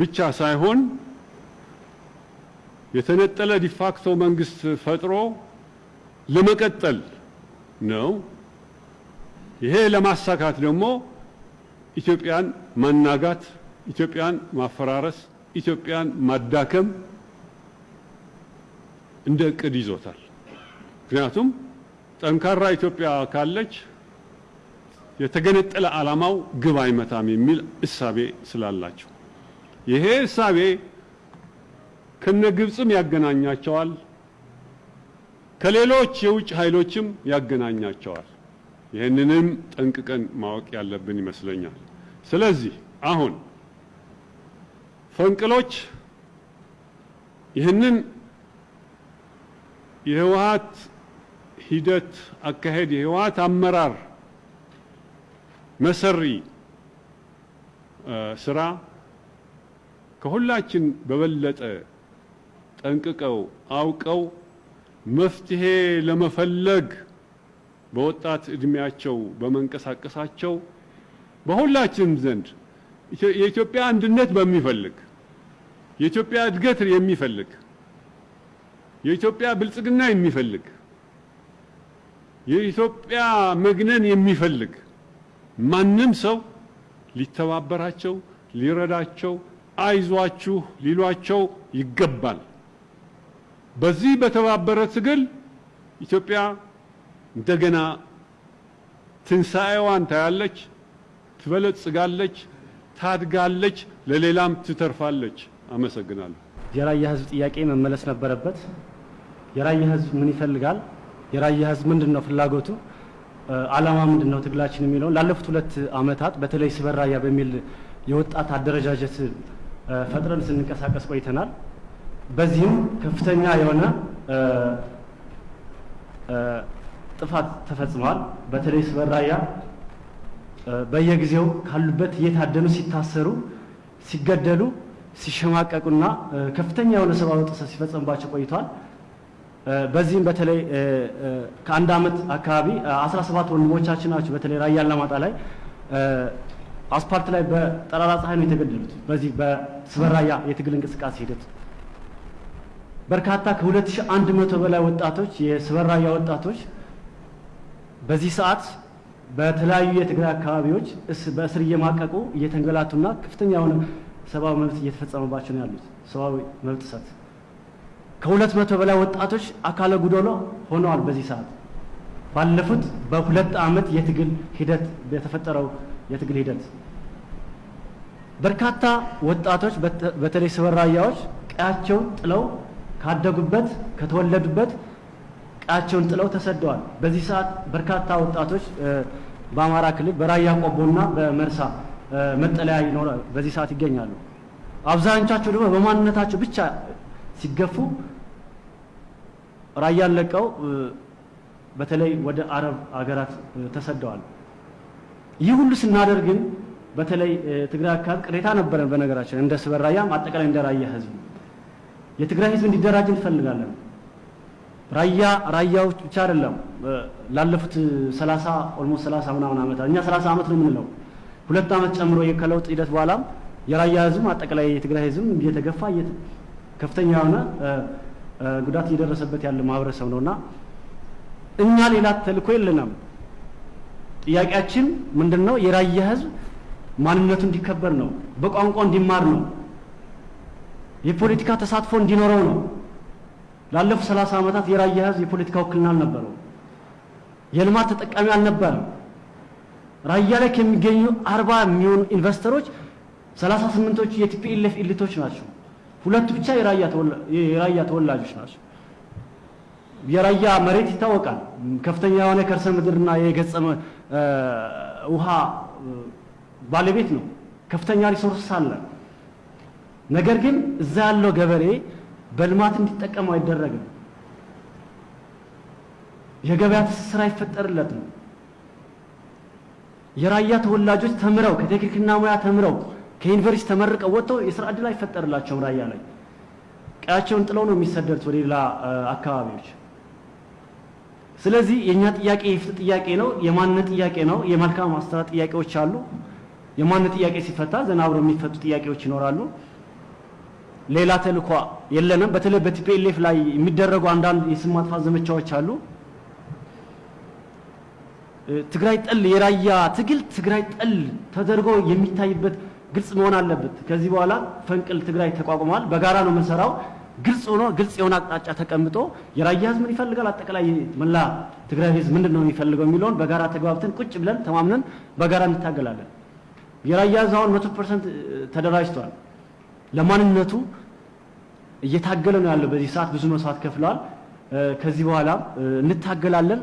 ብቻ ሳይሆን የተነጠለ ዲፋክቶ መንግስት ፈጥሮ ለመቀጠል ነው። ይሄ ለማሳካት ደግሞ ኢትዮጵያን ማናጋት፣ ኢትዮጵያን ማፈራረስ፣ ኢትዮጵያን ማዳከም እንደ እቅድ ይዞታል። ምክንያቱም ጠንካራ ኢትዮጵያ ካለች የተገነጠለ ዓላማው ግብ አይመታም የሚል እሳቤ ስላላቸው ይሄ እሳቤ ከነ ግብፅም ያገናኛቸዋል፣ ከሌሎች የውጭ ኃይሎችም ያገናኛቸዋል። ይህንንም ጠንቅቀን ማወቅ ያለብን ይመስለኛል። ስለዚህ አሁን ፈንቅሎች ይህንን የህወሓት ሂደት አካሄድ የህወሓት አመራር መሰሪ ስራ ከሁላችን በበለጠ ጠንቅቀው አውቀው መፍትሄ ለመፈለግ በወጣት እድሜያቸው በመንቀሳቀሳቸው በሁላችንም ዘንድ የኢትዮጵያ አንድነት በሚፈልግ የኢትዮጵያ እድገት የሚፈልግ የኢትዮጵያ ብልጽግና የሚፈልግ የኢትዮጵያ መግነን የሚፈልግ ማንም ሰው ሊተባበራቸው፣ ሊረዳቸው፣ አይዟችሁ ሊሏቸው ይገባል። በዚህ በተባበረ ትግል ኢትዮጵያ እንደገና ትንሣኤዋን ታያለች፣ ትበለጽጋለች፣ ታድጋለች፣ ለሌላም ትተርፋለች። አመሰግናለሁ። የራያ ህዝብ ጥያቄ መመለስ ነበረበት። የራያ ህዝብ ምን ይፈልጋል፣ የራያ ህዝብ ምንድን ነው ፍላጎቱ፣ አላማ ምንድን ነው ትግላችን የሚለውን ላለፉት ሁለት ዓመታት በተለይ ስበር ራያ በሚል የወጣት አደረጃጀት ፈጥረን ስንንቀሳቀስ ቆይተናል። በዚህም ከፍተኛ የሆነ ጥፋት ተፈጽሟል። በተለይ ስበር ራያ በየጊዜው ካሉበት እየታደኑ ሲታሰሩ፣ ሲገደሉ፣ ሲሸማቀቁና ከፍተኛ የሆነ ሰብአዊ ጥሰት ሲፈጸምባቸው ቆይቷል። በዚህም በተለይ ከአንድ ዓመት አካባቢ 17 ወንድሞቻችን ናቸው በተለይ ራያ አላማጣ ላይ አስፓልት ላይ በጠራራ ፀሐይ ነው የተገደሉት። በዚህ በስበር ራያ የትግል እንቅስቃሴ ሂደት በርካታ ከ2100 በላይ ወጣቶች የስበር ራያ ወጣቶች በዚህ ሰዓት በተለያዩ የትግራይ አካባቢዎች በእስር እየማቀቁ እየተንገላቱና ከፍተኛ የሆነ ሰብአዊ መብት እየተፈጸመባቸው ነው ያሉት። ሰብአዊ መብት ጥሰት ከሁለት መቶ በላይ ወጣቶች አካለ ጉዶሎ ሆነዋል። በዚህ ሰዓት ባለፉት በሁለት ዓመት የትግል ሂደት የተፈጠረው የትግል ሂደት በርካታ ወጣቶች በተለይ ስበር ራያዎች ቀያቸውን ጥለው ካደጉበት ከተወለዱበት ቀያቸውን ጥለው ተሰደዋል። በዚህ ሰዓት በርካታ ወጣቶች በአማራ ክልል በራያ ቆቦና በመርሳ መጠለያ ይኖራል በዚህ ሰዓት ይገኛሉ። አብዛኞቻቸው ደግሞ በማንነታቸው ብቻ ሲገፉ ራያን ለቀው በተለይ ወደ አረብ አገራት ተሰደዋል። ይህ ሁሉ ስናደርግ ግን በተለይ ትግራይ አካባቢ ቅሬታ ነበረን። በነገራችን እንደ ስበር ራያም አጠቃላይ እንደ ራያ ህዝብ የትግራይ ህዝብ እንዲደራጅ እንፈልጋለን። ራያ ራያዎች ብቻ አይደለም። ላለፉት 30 almost 30 ምናምን ዓመታት እኛ 30 ዓመት ነው የምንለው ሁለት ዓመት ጨምሮ ከለውጥ ሂደት በኋላም የራያ ህዝብ አጠቃላይ የትግራይ ህዝብ እየተገፋ ከፍተኛ የሆነ ጉዳት እየደረሰበት ያለ ማህበረሰብ ነውና እኛ ሌላ ተልእኮ የለንም። ጥያቄያችን ምንድን ነው? የራያ ህዝብ ማንነቱ እንዲከበር ነው። በቋንቋ እንዲማር ነው። የፖለቲካ ተሳትፎ እንዲኖረው ነው። ላለፉት ሰላሳ ዓመታት የራያ ህዝብ የፖለቲካ ውክልና አልነበረው። የልማት ተጠቃሚ አልነበረም። ራያ ላይ ከሚገኙ አርባ የሚሆኑ ኢንቨስተሮች ሰላሳ ስምንቶቹ የቲፒኤልኤፍ ኢሊቶች ናቸው። ሁለቱ ብቻ የራያ ተወላጆች ናቸው። የራያ መሬት ይታወቃል። ከፍተኛ የሆነ ከርሰ ምድርና የገጸ ውሃ ባለቤት ነው። ከፍተኛ resource አለ። ነገር ግን እዛ ያለው ገበሬ በልማት እንዲጠቀሙ አይደረግም። የገበያ ትስስር አይፈጠርለትም። የራያ ተወላጆች ተምረው ከቴክኒክና ሙያ ተምረው ከዩኒቨርሲቲ ተመርቀው ወጥተው የስራ ዕድል አይፈጠርላቸውም። ራያ ላይ ቀያቸውን ጥለው ነው የሚሰደዱት ወደ ሌላ አካባቢዎች። ስለዚህ የእኛ ጥያቄ የፍትህ ጥያቄ ነው፣ የማንነት ጥያቄ ነው፣ የመልካም አስተዳደር ጥያቄዎች አሉ። የማንነት ጥያቄ ሲፈታ ዘና አብረው የሚፈቱ ጥያቄዎች ይኖራሉ። ሌላ ተልእኮ የለንም። በተለይ በቲፒኤልኤፍ ላይ የሚደረጉ አንዳንድ የስም ማጥፋት ዘመቻዎች አሉ። ትግራይ ጠል የራያ ትግል ትግራይ ጠል ተደርጎ የሚታይበት ግልጽ መሆን አለበት። ከዚህ በኋላ ፈንቅል ትግራይ ተቋቁሟል። በጋራ ነው የምንሰራው። ግልጽ ሆኖ ግልጽ የሆነ አቅጣጫ ተቀምጦ የራያ ህዝብ ምን ይፈልጋል፣ አጠቃላይ መላ ትግራይ ህዝብ ምንድን ነው የሚፈልገው የሚለውን በጋራ ተግባብተን ቁጭ ብለን ተማምነን በጋራ እንታገላለን። የራያ ህዝብ አሁን መቶ percent ተደራጅቷል። ለማንነቱ እየታገለ ነው ያለው። በዚህ ሰዓት ብዙ መስዋዕት ከፍለዋል። ከዚህ በኋላ እንታገላለን።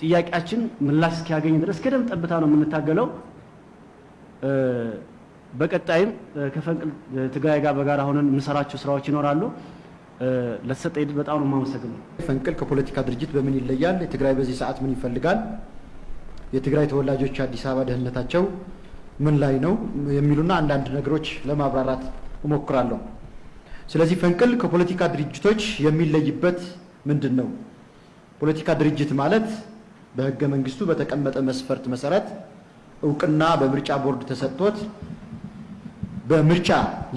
ጥያቄያችን ምላሽ እስኪያገኝ ድረስ ከደም ጠብታ ነው የምንታገለው። በቀጣይም ከፈንቅል ትግራይ ጋር በጋራ ሆነን የምንሰራቸው ስራዎች ይኖራሉ። ለተሰጠ ዕድል በጣም ነው የማመሰግነው። ፈንቅል ከፖለቲካ ድርጅት በምን ይለያል? የትግራይ በዚህ ሰዓት ምን ይፈልጋል? የትግራይ ተወላጆች አዲስ አበባ ደህንነታቸው ምን ላይ ነው? የሚሉና አንዳንድ ነገሮች ለማብራራት እሞክራለሁ። ስለዚህ ፈንቅል ከፖለቲካ ድርጅቶች የሚለይበት ምንድን ነው? ፖለቲካ ድርጅት ማለት በህገ መንግስቱ በተቀመጠ መስፈርት መሰረት እውቅና በምርጫ ቦርድ ተሰጥቶት በምርጫ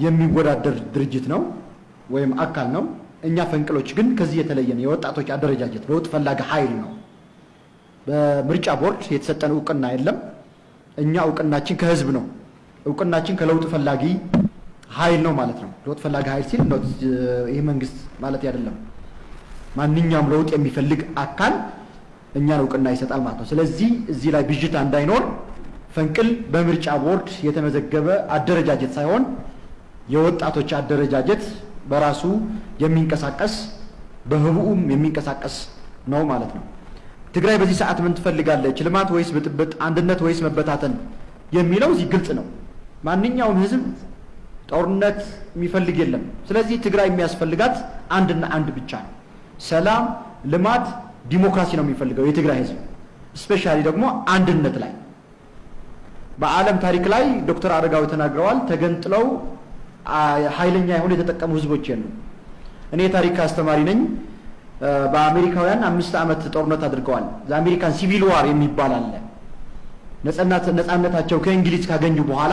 የሚወዳደር ድርጅት ነው ወይም አካል ነው። እኛ ፈንቅሎች ግን ከዚህ የተለየ የወጣቶች አደረጃጀት ለውጥ ፈላጊ ኃይል ነው። በምርጫ ቦርድ የተሰጠን እውቅና የለም። እኛ እውቅናችን ከህዝብ ነው። እውቅናችን ከለውጥ ፈላጊ ኃይል ነው ማለት ነው። ለውጥ ፈላጊ ኃይል ሲል ይህ መንግስት ማለት አይደለም። ማንኛውም ለውጥ የሚፈልግ አካል እኛን እውቅና ይሰጣል ማለት ነው። ስለዚህ እዚህ ላይ ብዥታ እንዳይኖር ፈንቅል በምርጫ ቦርድ የተመዘገበ አደረጃጀት ሳይሆን የወጣቶች አደረጃጀት በራሱ የሚንቀሳቀስ በህቡኡም የሚንቀሳቀስ ነው ማለት ነው። ትግራይ በዚህ ሰዓት ምን ትፈልጋለች? ልማት ወይስ ብጥብጥ? አንድነት ወይስ መበታተን? የሚለው እዚህ ግልጽ ነው። ማንኛውም ህዝብ ጦርነት የሚፈልግ የለም። ስለዚህ ትግራይ የሚያስፈልጋት አንድና አንድ ብቻ ነው። ሰላም፣ ልማት፣ ዲሞክራሲ ነው የሚፈልገው የትግራይ ህዝብ specially ደግሞ አንድነት ላይ በዓለም ታሪክ ላይ ዶክተር አረጋዊ ተናግረዋል። ተገንጥለው ኃይለኛ የሆኑ የተጠቀሙ ህዝቦች የሉ። እኔ የታሪክ አስተማሪ ነኝ። በአሜሪካውያን አምስት ዓመት ጦርነት አድርገዋል። የአሜሪካን Civil War የሚባል አለ። ነጻነታቸው ከእንግሊዝ ካገኙ በኋላ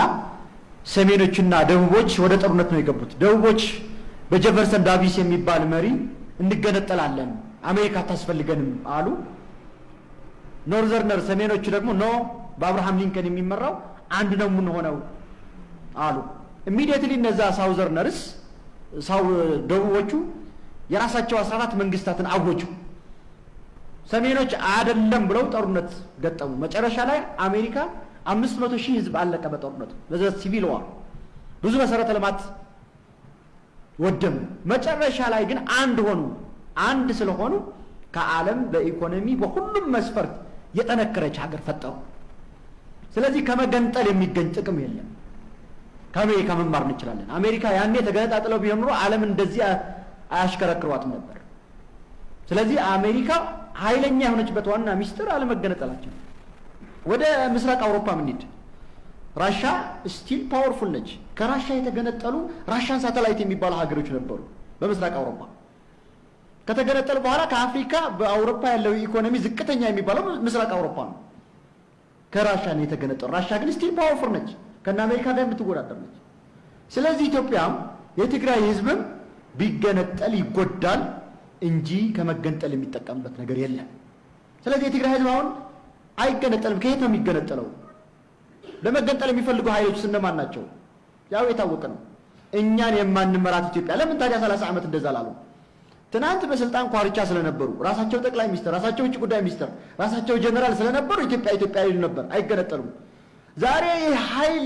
ሰሜኖችና ደቡቦች ወደ ጦርነት ነው የገቡት። ደቡቦች በጀፈርሰን ዳቪስ የሚባል መሪ እንገነጠላለን፣ አሜሪካ አታስፈልገንም አሉ። northerner ሰሜኖቹ ደግሞ no በአብርሃም ሊንከን የሚመራው አንድ ነው የምንሆነው አሉ። immediately እነዛ southerners sou ደቡቦቹ የራሳቸው አስራ አራት መንግስታትን አወጁ። ሰሜኖች አይደለም ብለው ጦርነት ገጠሙ። መጨረሻ ላይ አሜሪካ አምስት መቶ ሺህ ህዝብ አለቀ በጦርነቱ በዛ ሲቪል ዋር ብዙ መሰረተ ልማት ወደሙ። መጨረሻ ላይ ግን አንድ ሆኑ። አንድ ስለሆኑ ከዓለም በኢኮኖሚ በሁሉም መስፈርት የጠነከረች ሀገር ፈጠሩ። ስለዚህ ከመገንጠል የሚገኝ ጥቅም የለም። ከአሜሪካ መማር እንችላለን። አሜሪካ ያኔ ተገነጣጥለው ቢሆን ኖሮ ዓለም እንደዚህ አያሽከረክሯትም ነበር። ስለዚህ አሜሪካ ኃይለኛ የሆነችበት ዋና ሚስጥር አለመገነጠላቸው። ወደ ምስራቅ አውሮፓ ምንሄድ፣ ራሻ still powerful ነች። ከራሻ የተገነጠሉ ራሻን ሳተላይት የሚባሉ ሀገሮች ነበሩ በምስራቅ አውሮፓ። ከተገነጠሉ በኋላ ከአፍሪካ በአውሮፓ ያለው ኢኮኖሚ ዝቅተኛ የሚባለው ምስራቅ አውሮፓ ነው። ከራሻ ነው የተገነጠሉ። ራሻ ግን still powerful ነች፣ ከነ አሜሪካ ጋር የምትወዳደር ነች። ስለዚህ ኢትዮጵያም የትግራይ ህዝብም ቢገነጠል ይጎዳል እንጂ ከመገንጠል የሚጠቀምበት ነገር የለም። ስለዚህ የትግራይ ህዝብ አሁን አይገነጠልም። ከየት ነው የሚገነጠለው? ለመገንጠል የሚፈልጉ ኃይሎች እነማን ናቸው? ያው የታወቀ ነው። እኛን የማንመራት ኢትዮጵያ። ለምን ታዲያ ሰላሳ ዓመት እንደዛ ላሉ? ትናንት በስልጣን ኳርቻ ስለነበሩ ራሳቸው ጠቅላይ ሚኒስትር፣ ራሳቸው ውጭ ጉዳይ ሚኒስትር፣ ራሳቸው ጀነራል ስለነበሩ ኢትዮጵያ ኢትዮጵያ ይሉ ነበር። አይገነጠሉም። ዛሬ ኃይል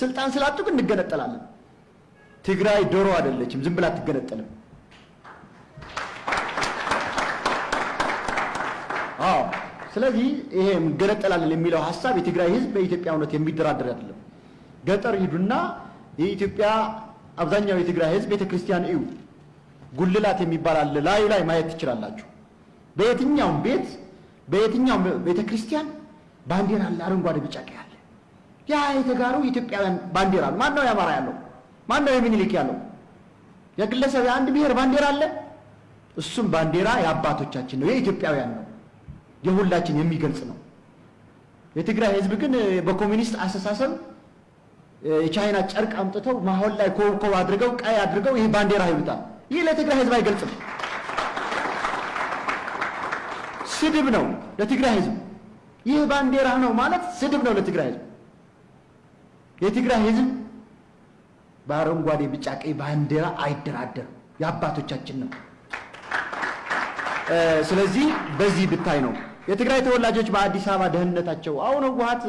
ስልጣን ስላጡ ግን እንገነጠላለን። ትግራይ ዶሮ አይደለችም፣ ዝም ብላ አትገነጠልም። አዎ ስለዚህ ይሄ እንገነጠላለን የሚለው ሀሳብ የትግራይ ህዝብ በኢትዮጵያ እውነት የሚደራደር አይደለም። ገጠር ሂዱና የኢትዮጵያ አብዛኛው የትግራይ ህዝብ ቤተ ክርስቲያን እዩ። ጉልላት የሚባል አለ፣ ላዩ ላይ ማየት ትችላላችሁ። በየትኛውም ቤት በየትኛውም ቤተ ክርስቲያን ባንዲራ አለ፣ አረንጓዴ፣ ቢጫ፣ ቀይ አለ። ያ የተጋሩ የኢትዮጵያውያን ባንዲራ ነው። ማን ነው የአማራ ያለው? ማን የሚኒሊክ ያለው? የግለሰብ የአንድ ብሔር ባንዲራ አለ። እሱም ባንዲራ የአባቶቻችን ነው፣ የኢትዮጵያውያን ነው የሁላችን የሚገልጽ ነው። የትግራይ ህዝብ ግን በኮሚኒስት አስተሳሰብ የቻይና ጨርቅ አምጥተው ማሆል ላይ ኮብኮብ አድርገው ቀይ አድርገው ይህ ባንዲራ ይሉታል። ይህ ለትግራይ ህዝብ አይገልጽም፣ ስድብ ነው ለትግራይ ህዝብ። ይህ ባንዲራ ነው ማለት ስድብ ነው ለትግራይ ህዝብ። የትግራይ ህዝብ በአረንጓዴ ቢጫ ቀይ ባንዲራ አይደራደርም፣ የአባቶቻችን ነው። ስለዚህ በዚህ ብታይ ነው የትግራይ ተወላጆች በአዲስ አበባ ደህንነታቸው አሁን ህወሓት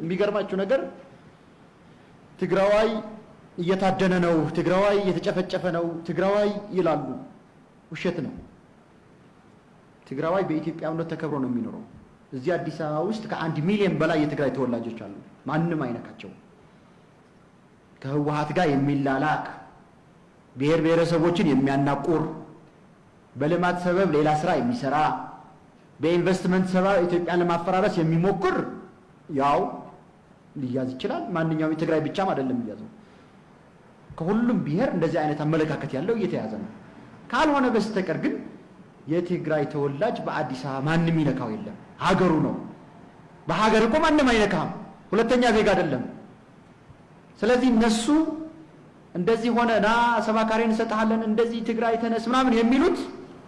የሚገርማችሁ ነገር ትግራዋይ እየታደነ ነው፣ ትግራዋይ እየተጨፈጨፈ ነው፣ ትግራዋይ ይላሉ። ውሸት ነው። ትግራዋይ በኢትዮጵያዊነት ተከብሮ ነው የሚኖረው። እዚህ አዲስ አበባ ውስጥ ከአንድ ሚሊዮን በላይ የትግራይ ተወላጆች አሉ። ማንም አይነካቸው። ከህወሓት ጋር የሚላላክ ብሔር ብሔረሰቦችን የሚያናቁር በልማት ሰበብ ሌላ ስራ የሚሰራ በኢንቨስትመንት ሰበብ ኢትዮጵያን ለማፈራረስ የሚሞክር ያው ሊያዝ ይችላል። ማንኛውም የትግራይ ብቻም አይደለም የሚያዘው። ከሁሉም ብሔር እንደዚህ አይነት አመለካከት ያለው እየተያዘ ነው። ካልሆነ በስተቀር ግን የትግራይ ተወላጅ በአዲስ አበባ ማንም ይነካው የለም። ሀገሩ ነው። በሀገር እኮ ማንም አይነካም። ሁለተኛ ዜጋ አይደለም። ስለዚህ እነሱ እንደዚህ ሆነ ና ሰባካሪ እንሰጥሃለን እንደዚህ ትግራይ ተነስ ምናምን የሚሉት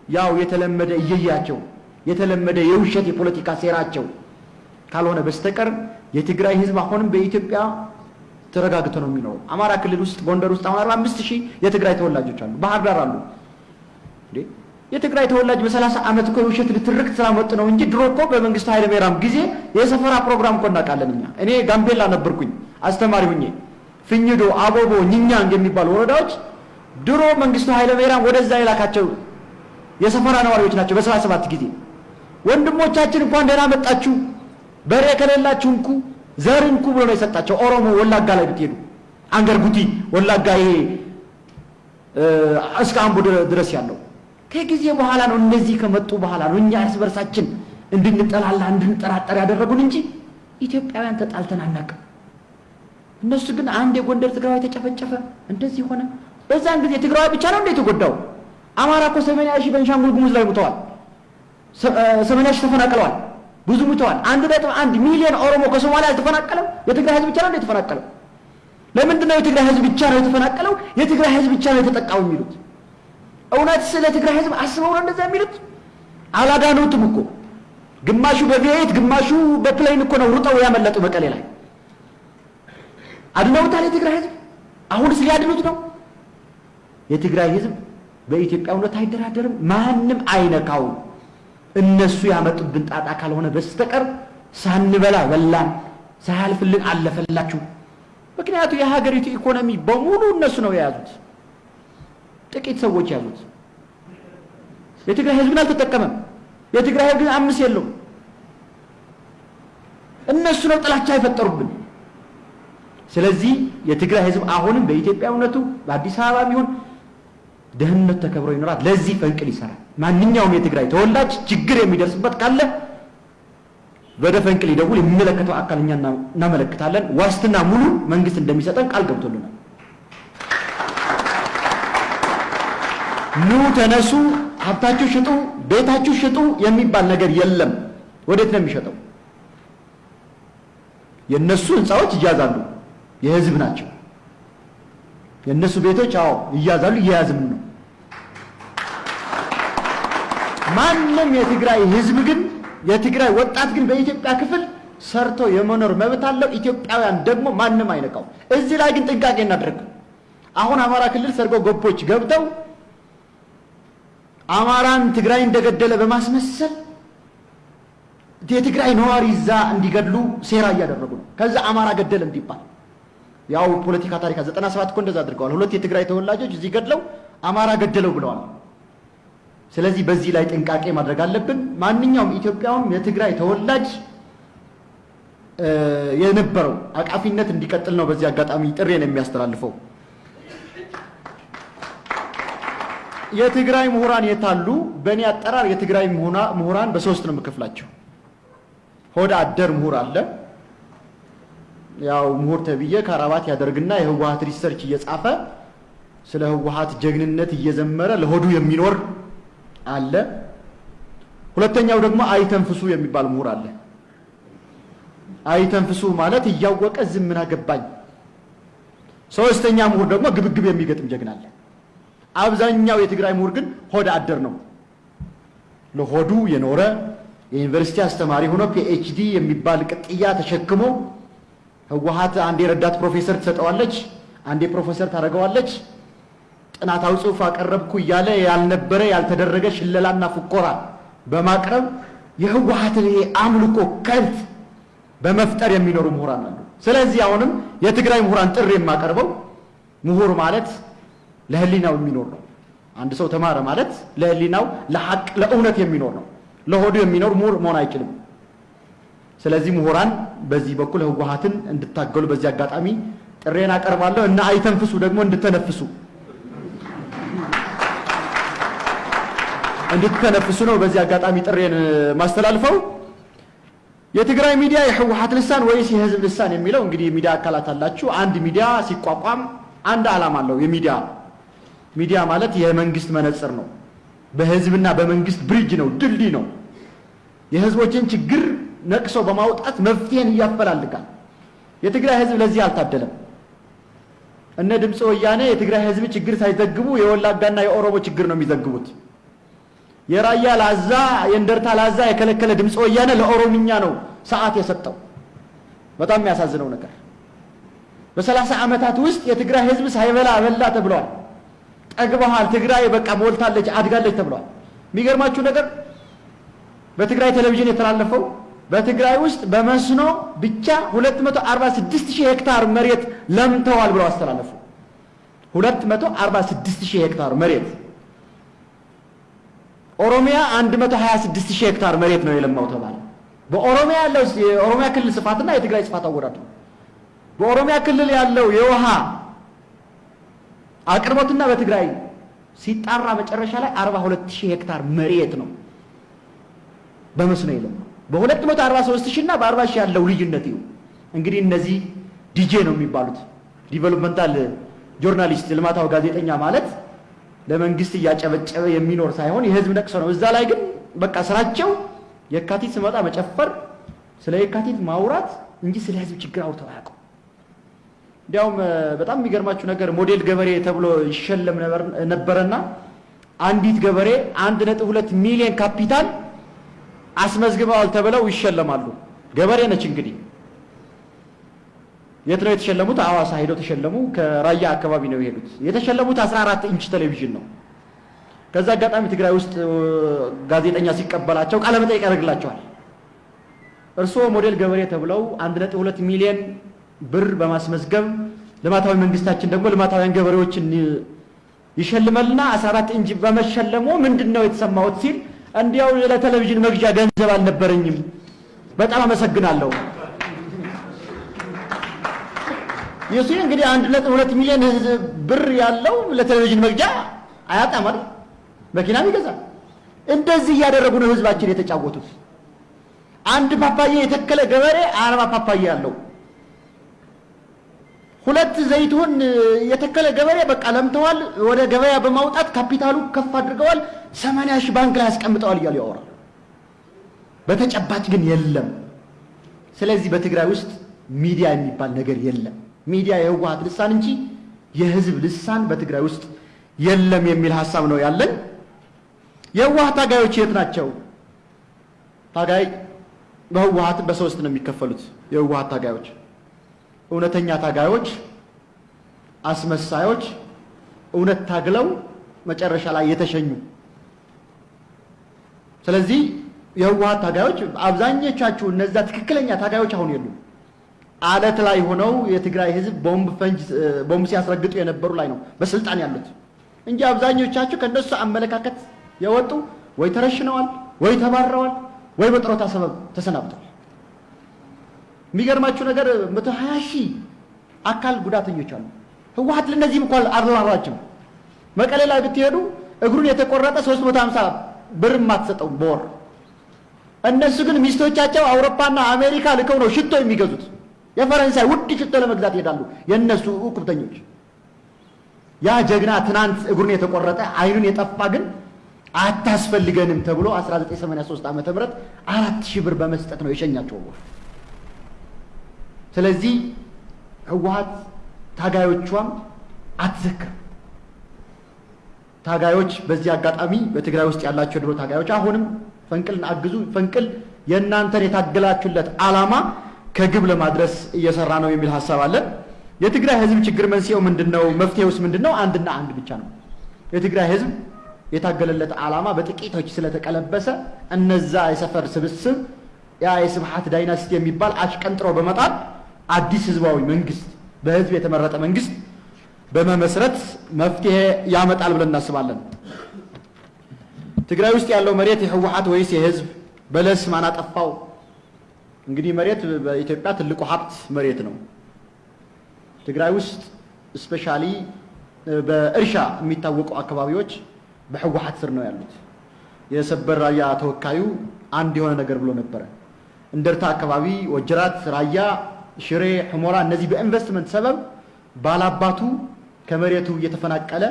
ያው የተለመደ እየያቸው የተለመደ የውሸት የፖለቲካ ሴራቸው ካልሆነ በስተቀር የትግራይ ህዝብ አሁንም በኢትዮጵያ ተረጋግቶ ነው የሚኖረው። አማራ ክልል ውስጥ ጎንደር ውስጥ አሁን አርባ አምስት ሺህ የትግራይ ተወላጆች አሉ። ባህር ዳር አሉ። እንዴ የትግራይ ተወላጅ በሰላሳ ዓመት እኮ የውሸት ልትርክት ስላመጡ ነው እንጂ ድሮ እኮ በመንግስቱ ኃይለ ብሔራም ጊዜ የሰፈራ ፕሮግራም እኮ እናውቃለን እኛ። እኔ ጋምቤላ ነበርኩኝ አስተማሪ ሁኜ ፍኝዶ፣ አቦቦ፣ ኝኛንግ የሚባሉ ወረዳዎች ድሮ መንግስቱ ኃይለ ብሔራም ወደዛ የላካቸው የሰፈራ ነዋሪዎች ናቸው። በሰባ ሰባት ጊዜ ወንድሞቻችን እንኳን ደህና መጣችሁ፣ በሬ ከሌላችሁ እንኩ ዘር እንኩ ብሎ ነው የሰጣቸው። ኦሮሞ ወላጋ ላይ ብትሄዱ አንገር ጉቲ ወላጋ ይሄ እስከ አምቦ ድረስ ያለው ከጊዜ በኋላ ነው። እነዚህ ከመጡ በኋላ ነው እኛ እርስ በርሳችን እንድንጠላላ እንድንጠራጠር ያደረጉን እንጂ ኢትዮጵያውያን ተጣልተን አናውቅም። እነሱ ግን አንድ የጎንደር ትግራዋይ ተጨፈጨፈ፣ እንደዚህ ሆነ። በዛን ጊዜ ትግራዋይ ብቻ ነው እንደ የተጎዳው። አማራ እኮ ሰማንያ ሺህ በቤንሻንጉል ጉሙዝ ላይ ሙተዋል። ሰማንያ ሺህ ተፈናቅለዋል። ብዙ ሙተዋል። አንድ ነጥብ አንድ ሚሊዮን ኦሮሞ ከሶማሊያ አልተፈናቀለም። የትግራይ ህዝብ ብቻ ነው የተፈናቀለው። ለምንድን ነው የትግራይ ህዝብ ብቻ ነው የተፈናቀለው? የትግራይ ህዝብ ብቻ ነው የተጠቃው የሚሉት? እውነት ስለ ትግራይ ህዝብ አስበው ነው እንደዛ የሚሉት? አላዳኑትም እኮ ግማሹ በቪኤት ግማሹ በፕሌን እኮ ነው ሩጠው ያመለጡ መቀሌ ላይ አድነውታል። የትግራይ ህዝብ አሁንስ ሊያድኑት ነው? የትግራይ ህዝብ በኢትዮጵያዊነት አይደራደርም፣ ማንም አይነካውም። እነሱ ያመጡብን ጣጣ ካልሆነ በስተቀር ሳንበላ በላን፣ ሳያልፍልን አለፈላችሁ። ምክንያቱ የሀገሪቱ ኢኮኖሚ በሙሉ እነሱ ነው የያዙት፣ ጥቂት ሰዎች ያዙት። የትግራይ ህዝብ ግን አልተጠቀመም። የትግራይ ህዝብ ግን አምስት የለውም። እነሱ ነው ጥላቻ የፈጠሩብን። ስለዚህ የትግራይ ህዝብ አሁንም በኢትዮጵያዊነቱ በአዲስ አበባ ቢሆን ደህንነቱ ተከብሮ ይኖራል። ለዚህ ፈንቅል ይሰራል። ማንኛውም የትግራይ ተወላጅ ችግር የሚደርስበት ካለ ወደ ፈንቅል ይደውል። የሚመለከተው አካል እኛ እናመለክታለን። ዋስትና ሙሉ መንግስት እንደሚሰጠን ቃል ገብቶልናል። ኑ ተነሱ፣ ሀብታችሁ ሽጡ፣ ቤታችሁ ሽጡ የሚባል ነገር የለም። ወዴት ነው የሚሸጠው? የእነሱ ህንፃዎች ይያዛሉ፣ የህዝብ ናቸው። የእነሱ ቤቶች አዎ ይያዛሉ፣ እየያዝም ነው። ማንም የትግራይ ህዝብ ግን የትግራይ ወጣት ግን በኢትዮጵያ ክፍል ሰርቶ የመኖር መብት አለው። ኢትዮጵያውያን ደግሞ ማንም አይነካው። እዚህ ላይ ግን ጥንቃቄ እናድርግ። አሁን አማራ ክልል ሰርጎ ገቦች ገብተው አማራን ትግራይ እንደገደለ በማስመሰል የትግራይ ነዋሪ እዛ እንዲገድሉ ሴራ እያደረጉ ነው። ከዛ አማራ ገደለ እንዲባል ያው ፖለቲካ ታሪክ ዘጠና ሰባት እኮ እንደዛ አድርገዋል። ሁለት የትግራይ ተወላጆች እዚህ ገድለው አማራ ገደለው ብለዋል። ስለዚህ በዚህ ላይ ጥንቃቄ ማድረግ አለብን። ማንኛውም ኢትዮጵያውም የትግራይ ተወላጅ የነበረው አቃፊነት እንዲቀጥል ነው በዚህ አጋጣሚ ጥሬን የሚያስተላልፈው። የትግራይ ምሁራን የታሉ? በእኔ አጠራር የትግራይ ምሁራን በሶስት ነው የምከፍላቸው። ሆደ አደር ምሁር አለ። ያው ምሁር ተብዬ ከረባት ያደርግና የህወሀት research እየጻፈ ስለ ህወሀት ጀግንነት እየዘመረ ለሆዱ የሚኖር አለ። ሁለተኛው ደግሞ አይተንፍሱ የሚባል ምሁር አለ። አይተንፍሱ ማለት እያወቀ ዝም ምን አገባኝ። ሶስተኛ ምሁር ደግሞ ግብግብ የሚገጥም ጀግና አለ። አብዛኛው የትግራይ ምሁር ግን ሆደ አደር ነው። ለሆዱ የኖረ የዩኒቨርሲቲ አስተማሪ ሆኖ PhD የሚባል ቅጥያ ተሸክሞ ህወሀት አንዴ ረዳት ፕሮፌሰር ትሰጠዋለች፣ አንዴ ፕሮፌሰር ታደርገዋለች። ጥናታዊ ጽሑፍ አቀረብኩ እያለ ያልነበረ ያልተደረገ ሽለላና ፉኮራ በማቅረብ የህወሀትን ይሄ አምልኮ cult በመፍጠር የሚኖሩ ምሁራን አሉ። ስለዚህ አሁንም የትግራይ ምሁራን ጥሪ የማቀርበው ምሁር ማለት ለህሊናው የሚኖር ነው። አንድ ሰው ተማረ ማለት ለህሊናው ለሐቅ ለእውነት የሚኖር ነው። ለሆዱ የሚኖር ምሁር መሆን አይችልም። ስለዚህ ምሁራን በዚህ በኩል ህወሀትን እንድታገሉ በዚህ አጋጣሚ ጥሬን አቀርባለሁ እና አይተንፍሱ ደግሞ እንድተነፍሱ እንድትተነፍሱ ነው በዚህ አጋጣሚ ጥሬን ማስተላልፈው። የትግራይ ሚዲያ የህወሀት ልሳን ወይስ የህዝብ ልሳን የሚለው እንግዲህ የሚዲያ አካላት አላችሁ። አንድ ሚዲያ ሲቋቋም አንድ ዓላማ አለው። የሚዲያ ሚዲያ ማለት የመንግስት መነጽር ነው። በህዝብና በመንግስት bridge ነው፣ ድልድይ ነው። የህዝቦችን ችግር ነቅሶ በማውጣት መፍትሄን ያፈላልጋል። የትግራይ ህዝብ ለዚህ አልታደለም። እነ ድምፀ ወያኔ የትግራይ ህዝብ ችግር ሳይዘግቡ የወላጋና የኦሮሞ ችግር ነው የሚዘግቡት። የራያ ላዛ የእንደርታ ላዛ የከለከለ ድምፀ ወያኔ ለኦሮምኛ ነው ሰዓት የሰጠው። በጣም የሚያሳዝነው ነገር በሰላሳ ዓመታት ውስጥ የትግራይ ህዝብ ሳይበላ በላ ተብሏል። ጠግበሃል፣ ትግራይ በቃ ሞልታለች፣ አድጋለች ተብሏል። የሚገርማችሁ ነገር በትግራይ ቴሌቪዥን የተላለፈው በትግራይ ውስጥ በመስኖ ብቻ 246 ሺህ ሄክታር መሬት ለምተዋል ብለው አስተላለፉ። 246 ሺህ ሄክታር መሬት ኦሮሚያ 126 ሺህ ሄክታር መሬት ነው የለማው ተባለ። በኦሮሚያ ያለው የኦሮሚያ ክልል ስፋትና የትግራይ ስፋት አወዳዱ። በኦሮሚያ ክልል ያለው የውሃ አቅርቦትና በትግራይ ሲጣራ መጨረሻ ላይ 42 ሺህ ሄክታር መሬት ነው በመስኖ የለማው። በ243 ሺህ እና በ40 ሺህ ያለው ልዩነት ይሁ እንግዲህ እነዚህ ዲጄ ነው የሚባሉት developmental journalist ልማታዊ ጋዜጠኛ ማለት ለመንግስት እያጨበጨበ የሚኖር ሳይሆን የህዝብ ነቅሶ ነው። እዛ ላይ ግን በቃ ስራቸው የካቲት ሲመጣ መጨፈር፣ ስለ የካቲት ማውራት እንጂ ስለ ህዝብ ችግር አውርተው አያውቁም። እንዲያውም በጣም የሚገርማችሁ ነገር ሞዴል ገበሬ ተብሎ ይሸለም ነበረና አንዲት ገበሬ አንድ ነጥብ ሁለት ሚሊዮን ካፒታል አስመዝግበዋል ተብለው ይሸለማሉ። ገበሬ ነች እንግዲህ የት ነው የተሸለሙት? ሐዋሳ ሄደው ተሸለሙ። ከራያ አካባቢ ነው የሄዱት። የተሸለሙት 14 ኢንች ቴሌቪዥን ነው። ከዛ አጋጣሚ ትግራይ ውስጥ ጋዜጠኛ ሲቀበላቸው ቃለ መጠይቅ ያደርግላቸዋል። እርስዎ ሞዴል ገበሬ ተብለው 1.2 ሚሊዮን ብር በማስመዝገብ ልማታዊ መንግስታችን ደግሞ ልማታውያን ገበሬዎችን ይሸልመልና 14 ኢንች በመሸለሙ ምንድን ነው የተሰማዎት ሲል እንዲያው ለቴሌቪዥን መግዣ ገንዘብ አልነበረኝም፣ በጣም አመሰግናለሁ የሱ እንግዲህ አንድ ነጥብ ሁለት ሚሊዮን ህዝብ ብር ያለው ለቴሌቪዥን መግዣ አያጣም አይደል? መኪናም ይገዛል። እንደዚህ እያደረጉ ነው ህዝባችን የተጫወቱት። አንድ ፓፓዬ የተከለ ገበሬ አርባ ፓፓዬ ያለው፣ ሁለት ዘይቱን የተከለ ገበሬ በቃ ለምተዋል። ወደ ገበያ በማውጣት ካፒታሉ ከፍ አድርገዋል። ሰማንያ ሺህ ባንክ ላይ ያስቀምጠዋል እያሉ ያወራል። በተጨባጭ ግን የለም። ስለዚህ በትግራይ ውስጥ ሚዲያ የሚባል ነገር የለም። ሚዲያ የህወሓት ልሳን እንጂ የህዝብ ልሳን በትግራይ ውስጥ የለም የሚል ሀሳብ ነው ያለን። የህወሓት ታጋዮች የት ናቸው? ታጋይ በህወሓት በሶስት ነው የሚከፈሉት። የህወሓት ታጋዮች እውነተኛ ታጋዮች፣ አስመሳዮች፣ እውነት ታግለው መጨረሻ ላይ የተሸኙ። ስለዚህ የህወሓት ታጋዮች አብዛኞቻችሁ እነዛ ትክክለኛ ታጋዮች አሁን የሉም። አለት ላይ ሆነው የትግራይ ህዝብ ቦምብ ፈንጅ ቦምብ ሲያስረግጡ የነበሩ ላይ ነው በስልጣን ያሉት እንጂ አብዛኞቻችሁ ከነሱ አመለካከት የወጡ ወይ ተረሽነዋል፣ ወይ ተባረዋል፣ ወይ በጥሮታ ሰበብ ተሰናብተዋል። የሚገርማችሁ ነገር መቶ ሀያ ሺህ አካል ጉዳተኞች አሉ። ህወሓት ለእነዚህም እንኳን አልራራችም። መቀሌ ላይ ብትሄዱ እግሩን የተቆረጠ 350 ብር የማትሰጠው በወር እነሱ ግን ሚስቶቻቸው አውሮፓና አሜሪካ ልከው ነው ሽቶ የሚገዙት። የፈረንሳይ ውድ ሽቶ ለመግዛት ይሄዳሉ። የእነሱ እቁብተኞች። ያ ጀግና ትናንት እግሩን የተቆረጠ አይኑን የጠፋ ግን አታስፈልገንም ተብሎ 1983 ዓ ም አራት ሺህ ብር በመስጠት ነው የሸኛቸው። ስለዚህ ህወሓት ታጋዮቿም አትዘክርም። ታጋዮች በዚህ አጋጣሚ በትግራይ ውስጥ ያላቸው ድሮ ታጋዮች አሁንም ፈንቅልን አግዙ። ፈንቅል የእናንተን የታገላችሁለት ዓላማ ከግብ ለማድረስ እየሰራ ነው የሚል ሀሳብ አለን። የትግራይ ህዝብ ችግር መንስኤው ምንድን ነው? መፍትሄውስ ምንድን ነው? አንድና አንድ ብቻ ነው። የትግራይ ህዝብ የታገለለት ዓላማ በጥቂቶች ስለተቀለበሰ እነዛ የሰፈር ስብስብ ያ የስብሐት ዳይናስቲ የሚባል አሽቀንጥሮ በመጣል አዲስ ህዝባዊ መንግስት በህዝብ የተመረጠ መንግስት በመመስረት መፍትሄ ያመጣል ብለን እናስባለን። ትግራይ ውስጥ ያለው መሬት የህወሓት ወይስ የህዝብ? በለስ ማን አጠፋው? እንግዲህ መሬት በኢትዮጵያ ትልቁ ሀብት መሬት ነው። ትግራይ ውስጥ specially በእርሻ የሚታወቁ አካባቢዎች በህወሓት ስር ነው ያሉት። የሰበር ራያ ተወካዩ አንድ የሆነ ነገር ብሎ ነበረ። እንደርታ አካባቢ፣ ወጀራት፣ ራያ፣ ሽሬ፣ ሑመራ እነዚህ በኢንቨስትመንት ሰበብ ባላባቱ ከመሬቱ እየተፈናቀለ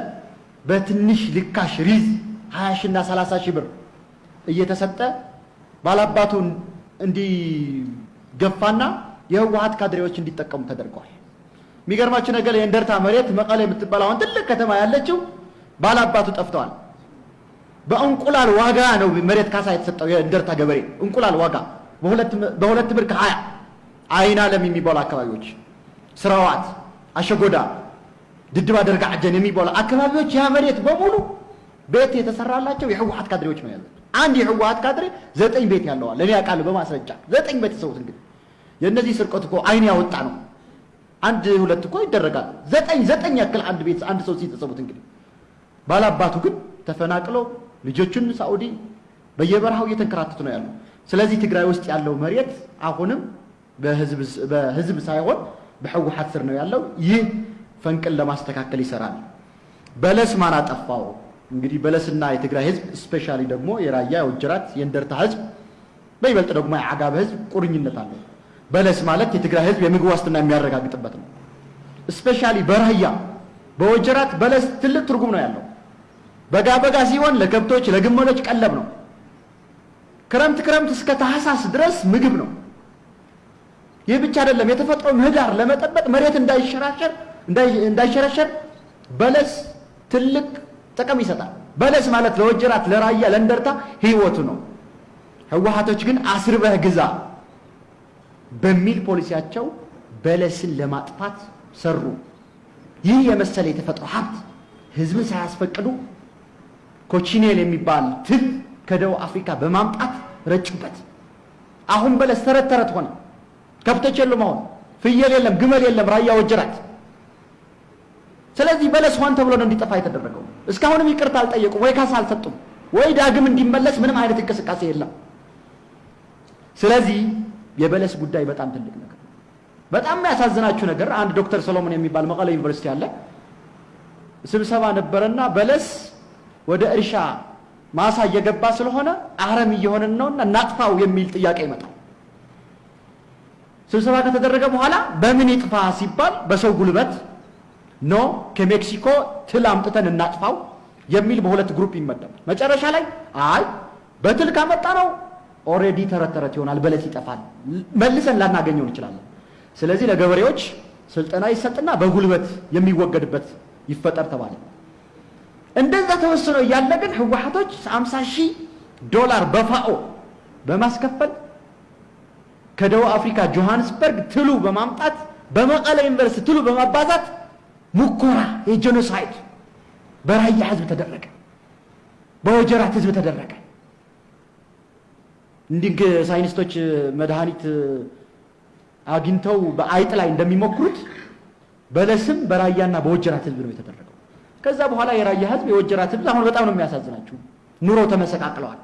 በትንሽ ልካሽ ሪዝ 20 ሺህ እና 30 ሺህ ብር እየተሰጠ ባላባቱ እንዲገፋና የህወሓት ካድሬዎች እንዲጠቀሙ ተደርገዋል። የሚገርማችሁ ነገር የእንደርታ መሬት መቀሌ የምትባል አሁን ትልቅ ከተማ ያለችው ባላባቱ ጠፍተዋል። በእንቁላል ዋጋ ነው መሬት ካሳ የተሰጠው የእንደርታ ገበሬ እንቁላል ዋጋ በሁለት ብር ከሀያ አይን አለም የሚባሉ አካባቢዎች ስራዋት፣ አሸጎዳ፣ ድድባ ደርጋ አጀን የሚባሉ አካባቢዎች ያ መሬት በሙሉ ቤት የተሰራላቸው የህወሓት ካድሬዎች ነው ያሉት። አንድ የህወሓት ካድሬ ዘጠኝ ቤት ያለዋል። እኔ ያውቃለሁ በማስረጃ ዘጠኝ ቤት ሰውት እንግዲህ የእነዚህ ስርቆት እኮ አይን ያወጣ ነው። አንድ ሁለት እኮ ይደረጋል። ዘጠኝ ዘጠኝ ያክል አንድ ቤት አንድ ሰው ሲተሰቡት እንግዲህ ባላባቱ ግን ተፈናቅሎ ልጆቹን ሳዑዲ በየበረሃው እየተንከራተቱ ነው ያሉ። ስለዚህ ትግራይ ውስጥ ያለው መሬት አሁንም በህዝብ ሳይሆን በህወሓት ስር ነው ያለው። ይህ ፈንቅል ለማስተካከል ይሰራል። በለስ ማን አጠፋው? እንግዲህ በለስና የትግራይ ህዝብ specially ደግሞ የራያ የወጀራት የእንደርታ ህዝብ በይበልጥ ደግሞ የአጋመ ህዝብ ቁርኝነት አለው። በለስ ማለት የትግራይ ህዝብ የምግብ ዋስትና የሚያረጋግጥበት ነው። specially በራያ በወጀራት በለስ ትልቅ ትርጉም ነው ያለው። በጋ በጋ ሲሆን ለከብቶች ለግመሎች ቀለብ ነው። ክረምት ክረምት እስከ ታህሳስ ድረስ ምግብ ነው። ይህ ብቻ አይደለም። የተፈጥሮ ምህዳር ለመጠበቅ መሬት እንዳይሸራሸር እንዳይሸረሸር በለስ ትልቅ ጥቅም ይሰጣል። በለስ ማለት ለወጀራት ለራያ ለእንደርታ ህይወቱ ነው። ህወሓቶች ግን አስርበህ ግዛ በሚል ፖሊሲያቸው በለስን ለማጥፋት ሰሩ። ይህ የመሰለ የተፈጥሮ ሀብት ህዝብን ሳያስፈቅዱ ኮቺኔል የሚባል ትል ከደቡብ አፍሪካ በማምጣት ረጩበት። አሁን በለስ ተረት ተረት ሆነ። ከብቶች የሉም። አሁን ፍየል የለም፣ ግመል የለም፣ ራያ ወጀራት። ስለዚህ በለስ ሆን ተብሎ ነው እንዲጠፋ የተደረገው። እስካሁንም ይቅርታ አልጠየቁም ወይ ካሳ አልሰጡም ወይ ዳግም እንዲመለስ ምንም አይነት እንቅስቃሴ የለም። ስለዚህ የበለስ ጉዳይ በጣም ትልቅ ነገር በጣም የሚያሳዝናችሁ ነገር አንድ ዶክተር ሰሎሞን የሚባል መቀለ ዩኒቨርሲቲ አለ። ስብሰባ ነበረና በለስ ወደ እርሻ ማሳ እየገባ ስለሆነ አረም እየሆነን ነውና እናጥፋው የሚል ጥያቄ ይመጣል። ስብሰባ ከተደረገ በኋላ በምን ይጥፋ ሲባል በሰው ጉልበት no ከሜክሲኮ ትል አምጥተን እናጥፋው የሚል በሁለት group ይመደባል። መጨረሻ ላይ አይ በትል ካመጣ ነው already ተረት ተረት ይሆናል፣ በለስ ይጠፋል፣ መልሰን ላናገኘው እንችላለን። ስለዚህ ለገበሬዎች ስልጠና ይሰጥና በጉልበት የሚወገድበት ይፈጠር ተባለ። እንደዛ ተወስኖ እያለ ግን ህወሓቶች 50 ሺህ ዶላር በ FAO በማስከፈል ከደቡብ አፍሪካ ጆሃንስበርግ ትሉ በማምጣት በመቀለ ዩኒቨርሲቲ ትሉ በማባዛት ሙከራ የ genocide በራያ ህዝብ ተደረገ፣ በወጀራት ህዝብ ተደረገ። እንዲህ ሳይንቲስቶች መድኃኒት አግኝተው በአይጥ ላይ እንደሚሞክሩት በለስም በራያና በወጀራት ህዝብ ነው የተደረገው። ከዛ በኋላ የራያ ህዝብ የወጀራት ህዝብ አሁን በጣም ነው የሚያሳዝናችሁ። ኑሮ ተመሰቃቅለዋል።